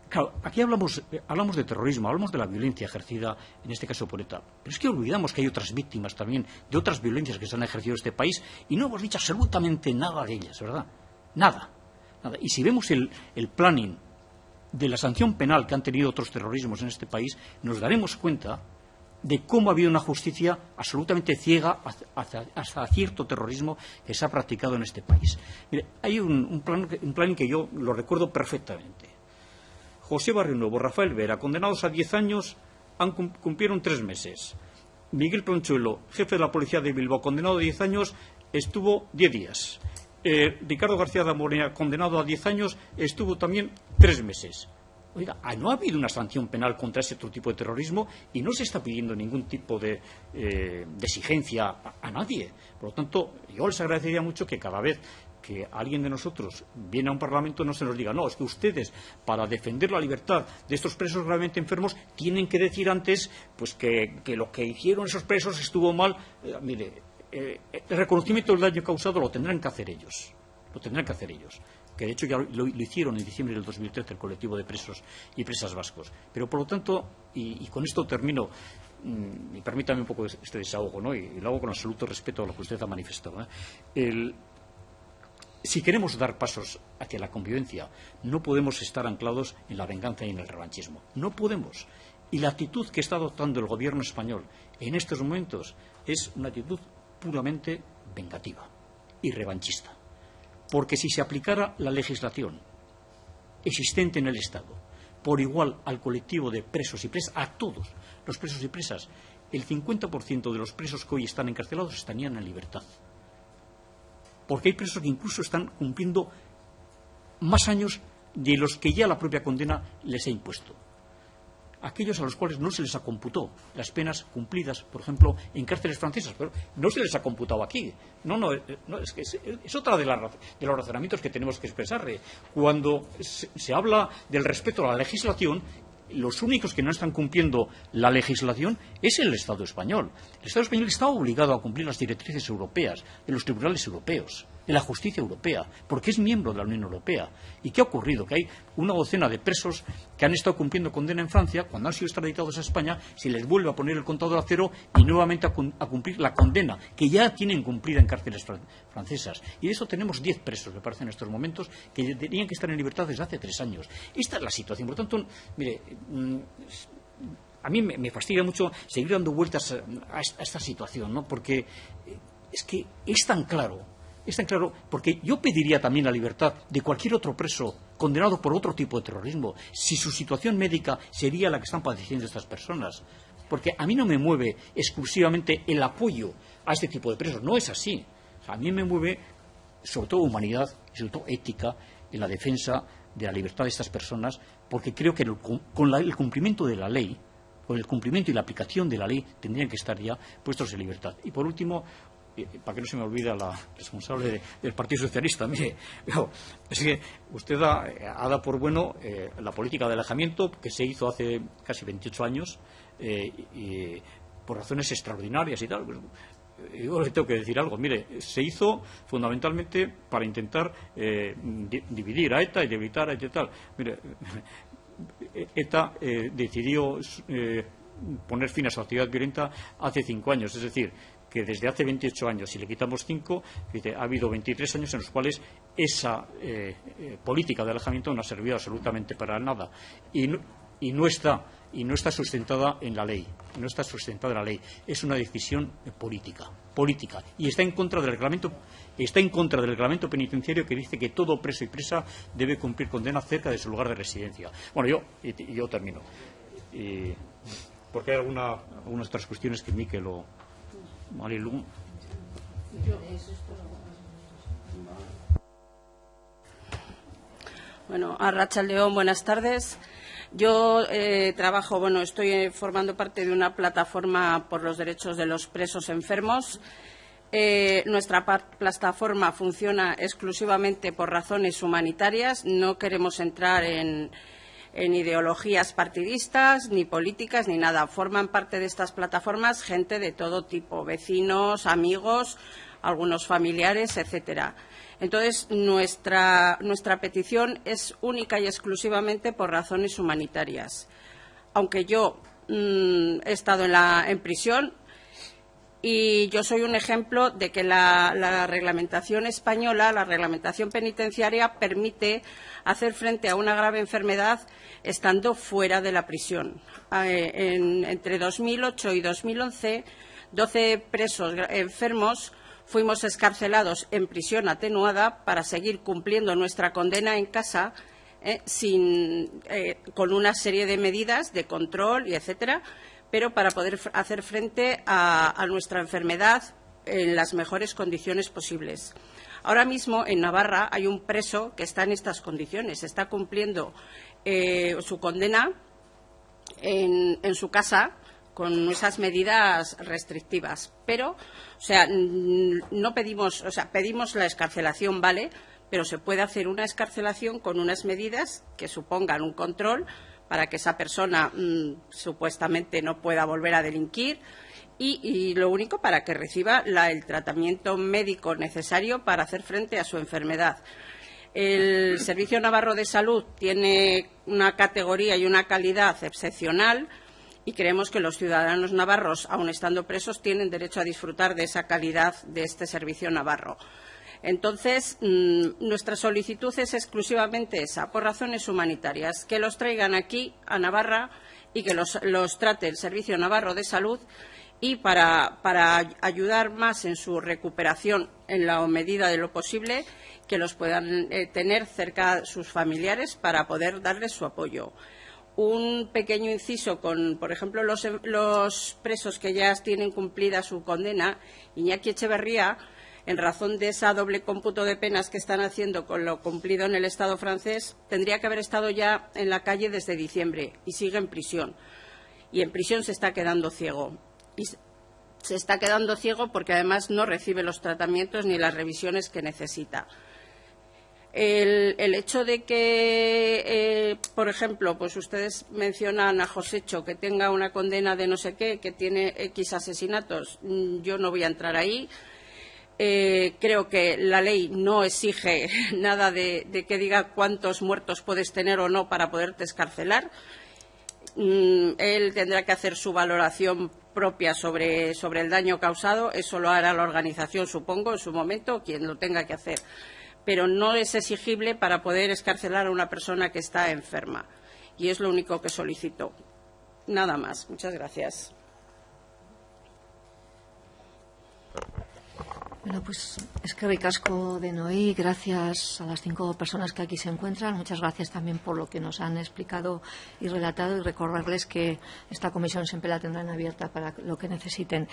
Claro, aquí hablamos, eh, hablamos de terrorismo, hablamos de la violencia ejercida, en este caso por ETA. Pero es que olvidamos que hay otras víctimas también de otras violencias que se han ejercido en este país y no hemos dicho absolutamente nada de ellas, ¿verdad? Nada. nada. Y si vemos el, el planning de la sanción penal que han tenido otros terrorismos en este país, nos daremos cuenta de cómo ha habido una justicia absolutamente ciega hasta, cierto terrorismo que se ha practicado en este país. Hay un, plan, un que yo lo recuerdo perfectamente. José Barrio Nuevo, Rafael Vera, condenados a diez años, han, cumplieron tres meses. Miguel Pronchuelo, jefe de la policía de Bilbao, condenado a diez años, estuvo diez días. Eh, Ricardo García de Morena, condenado a diez años, estuvo también tres meses. Oiga, no ha habido una sanción penal contra ese otro tipo de terrorismo y no se está pidiendo ningún tipo de, eh, exigencia a, nadie. Por lo tanto, yo les agradecería mucho que cada vez que alguien de nosotros viene a un Parlamento no se nos diga, no, es que ustedes, para defender la libertad de estos presos gravemente enfermos, tienen que decir antes pues que, lo que hicieron esos presos estuvo mal. Eh, mire, eh, el reconocimiento del daño causado lo tendrán que hacer ellos. Lo tendrán que hacer ellos que de hecho ya lo, hicieron en diciembre del 2013 el colectivo de presos y presas vascos. Pero por lo tanto, y, con esto termino, mm, y permítame un poco este desahogo, ¿no? y, lo hago con absoluto respeto a lo que usted ha manifestado. ¿eh? si queremos dar pasos hacia la convivencia, no podemos estar anclados en la venganza y en el revanchismo. No podemos. Y la actitud que está adoptando el gobierno español en estos momentos es una actitud puramente vengativa y revanchista. Porque si se aplicara la legislación existente en el Estado por igual al colectivo de presos y presas, a todos los presos y presas, el 50% de los presos que hoy están encarcelados estarían en libertad. Porque hay presos que incluso están cumpliendo más años de los que ya la propia condena les ha impuesto aquellos a los cuales no se les ha computado las penas cumplidas, por ejemplo, en cárceles francesas, pero no se les ha computado aquí. No, no, eh, es que es, otra de, de, los razonamientos que tenemos que expresar. Cuando se, habla del respeto a la legislación, los únicos que no están cumpliendo la legislación es el Estado español. El Estado español está obligado a cumplir las directrices europeas de los tribunales europeos de la justicia europea, porque es miembro de la Unión Europea. ¿Y qué ha ocurrido? Que hay una docena de presos que han estado cumpliendo condena en Francia, cuando han sido extraditados a España, se les vuelve a poner el contador a cero y nuevamente a, cumplir la condena que ya tienen cumplida en cárceles francesas. Y de eso tenemos diez presos, me parece, en estos momentos, que tenían que estar en libertad desde hace tres años. Esta es la situación. Por tanto, mire. Mm, a mí me, fastidia mucho seguir dando vueltas a, esta situación, ¿no? porque es que es tan claro es tan claro, porque yo pediría también la libertad de cualquier otro preso condenado por otro tipo de terrorismo, si su situación médica sería la que están padeciendo estas personas. Porque a mí no me mueve exclusivamente el apoyo a este tipo de presos, no es así. a mí me mueve sobre todo humanidad y sobre todo ética en la defensa de la libertad de estas personas, porque creo que con el cumplimiento de la ley, con el cumplimiento y la aplicación de la ley, tendrían que estar ya puestos en libertad. Y por último, para que no se me olvida la responsable del Partido Socialista, mire, es que usted ha, dado por bueno eh, la política de alejamiento que se hizo hace casi 28 años eh, y, por razones extraordinarias y tal. Pues, yo le tengo que decir algo. Mire, se hizo fundamentalmente para intentar eh, dividir a ETA y debilitar a ETA y tal. Mire, ETA decidió poner fin a su actividad violenta hace cinco años. Es decir, que desde hace 28 años, si le quitamos cinco, ha habido 23 años en los cuales esa eh, eh, política de alejamiento no ha servido absolutamente para nada y no, está y no está sustentada en la ley, no está sustentada en la ley, es una decisión política, política y está en contra del reglamento está en contra del reglamento penitenciario que dice que todo preso y presa debe cumplir condena cerca de su lugar de residencia. Bueno, yo yo termino. porque hay algunas otras cuestiones que Miquel lo, bueno, a Rachel León, buenas tardes. Yo eh, trabajo, bueno, estoy eh, formando parte de una plataforma por los derechos de los presos enfermos. Eh, nuestra plataforma funciona exclusivamente por razones humanitarias. No queremos entrar en, en ideologías partidistas, ni políticas, ni nada. Forman parte de estas plataformas gente de todo tipo, vecinos, amigos, algunos familiares, etcétera. Entonces, nuestra, petición es única y exclusivamente por razones humanitarias. Aunque yo mm, he estado en, la, en prisión, y yo soy un ejemplo de que la, reglamentación española, la reglamentación penitenciaria, permite hacer frente a una grave enfermedad estando fuera de la prisión. Eh, entre 2008 y 2011, 12 presos enfermos fuimos escarcelados en prisión atenuada para seguir cumpliendo nuestra condena en casa eh, eh, con una serie de medidas de control y etcétera pero para poder hacer frente a, nuestra enfermedad en las mejores condiciones posibles. Ahora mismo en Navarra hay un preso que está en estas condiciones, está cumpliendo eh, su condena en, su casa con esas medidas restrictivas. Pero, o sea, no pedimos, o sea, pedimos la escarcelación, vale, pero se puede hacer una escarcelación con unas medidas que supongan un control para que esa persona mm, supuestamente no pueda volver a delinquir y, lo único para que reciba el tratamiento médico necesario para hacer frente a su enfermedad. El Servicio Navarro de Salud tiene una categoría y una calidad excepcional y creemos que los ciudadanos navarros, aun estando presos, tienen derecho a disfrutar de esa calidad de este servicio navarro. Entonces, mm, nuestra solicitud es exclusivamente esa, por razones humanitarias, que los traigan aquí, a Navarra, y que los, trate el Servicio Navarro de Salud y para, ayudar más en su recuperación en la medida de lo posible, que los puedan eh, tener cerca sus familiares para poder darles su apoyo. Un pequeño inciso con, por ejemplo, los, los presos que ya tienen cumplida su condena, Iñaki Echeverría, en razón de esa doble cómputo de penas que están haciendo con lo cumplido en el Estado francés, tendría que haber estado ya en la calle desde diciembre y sigue en prisión. Y en prisión se está quedando ciego. Y se está quedando ciego porque además no recibe los tratamientos ni las revisiones que necesita. El, hecho de que, eh, por ejemplo, pues ustedes mencionan a Josécho que tenga una condena de no sé qué, que tiene X asesinatos, mm, yo no voy a entrar ahí. Eh, creo que la ley no exige nada de, que diga cuántos muertos puedes tener o no para poderte escarcelar. Mm, él tendrá que hacer su valoración propia sobre, sobre, el daño causado. Eso lo hará la organización, supongo, en su momento, quien lo tenga que hacer. Pero no es exigible para poder escarcelar a una persona que está enferma. Y es lo único que solicito. Nada más. Muchas gracias. Bueno, pues es que ricasco de Noí, gracias a las cinco personas que aquí se encuentran. Muchas gracias también por lo que nos han explicado y relatado y recordarles que esta comisión siempre la tendrán abierta para lo que necesiten.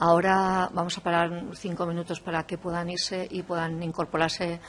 Ahora vamos a parar cinco minutos para que puedan irse y puedan incorporarse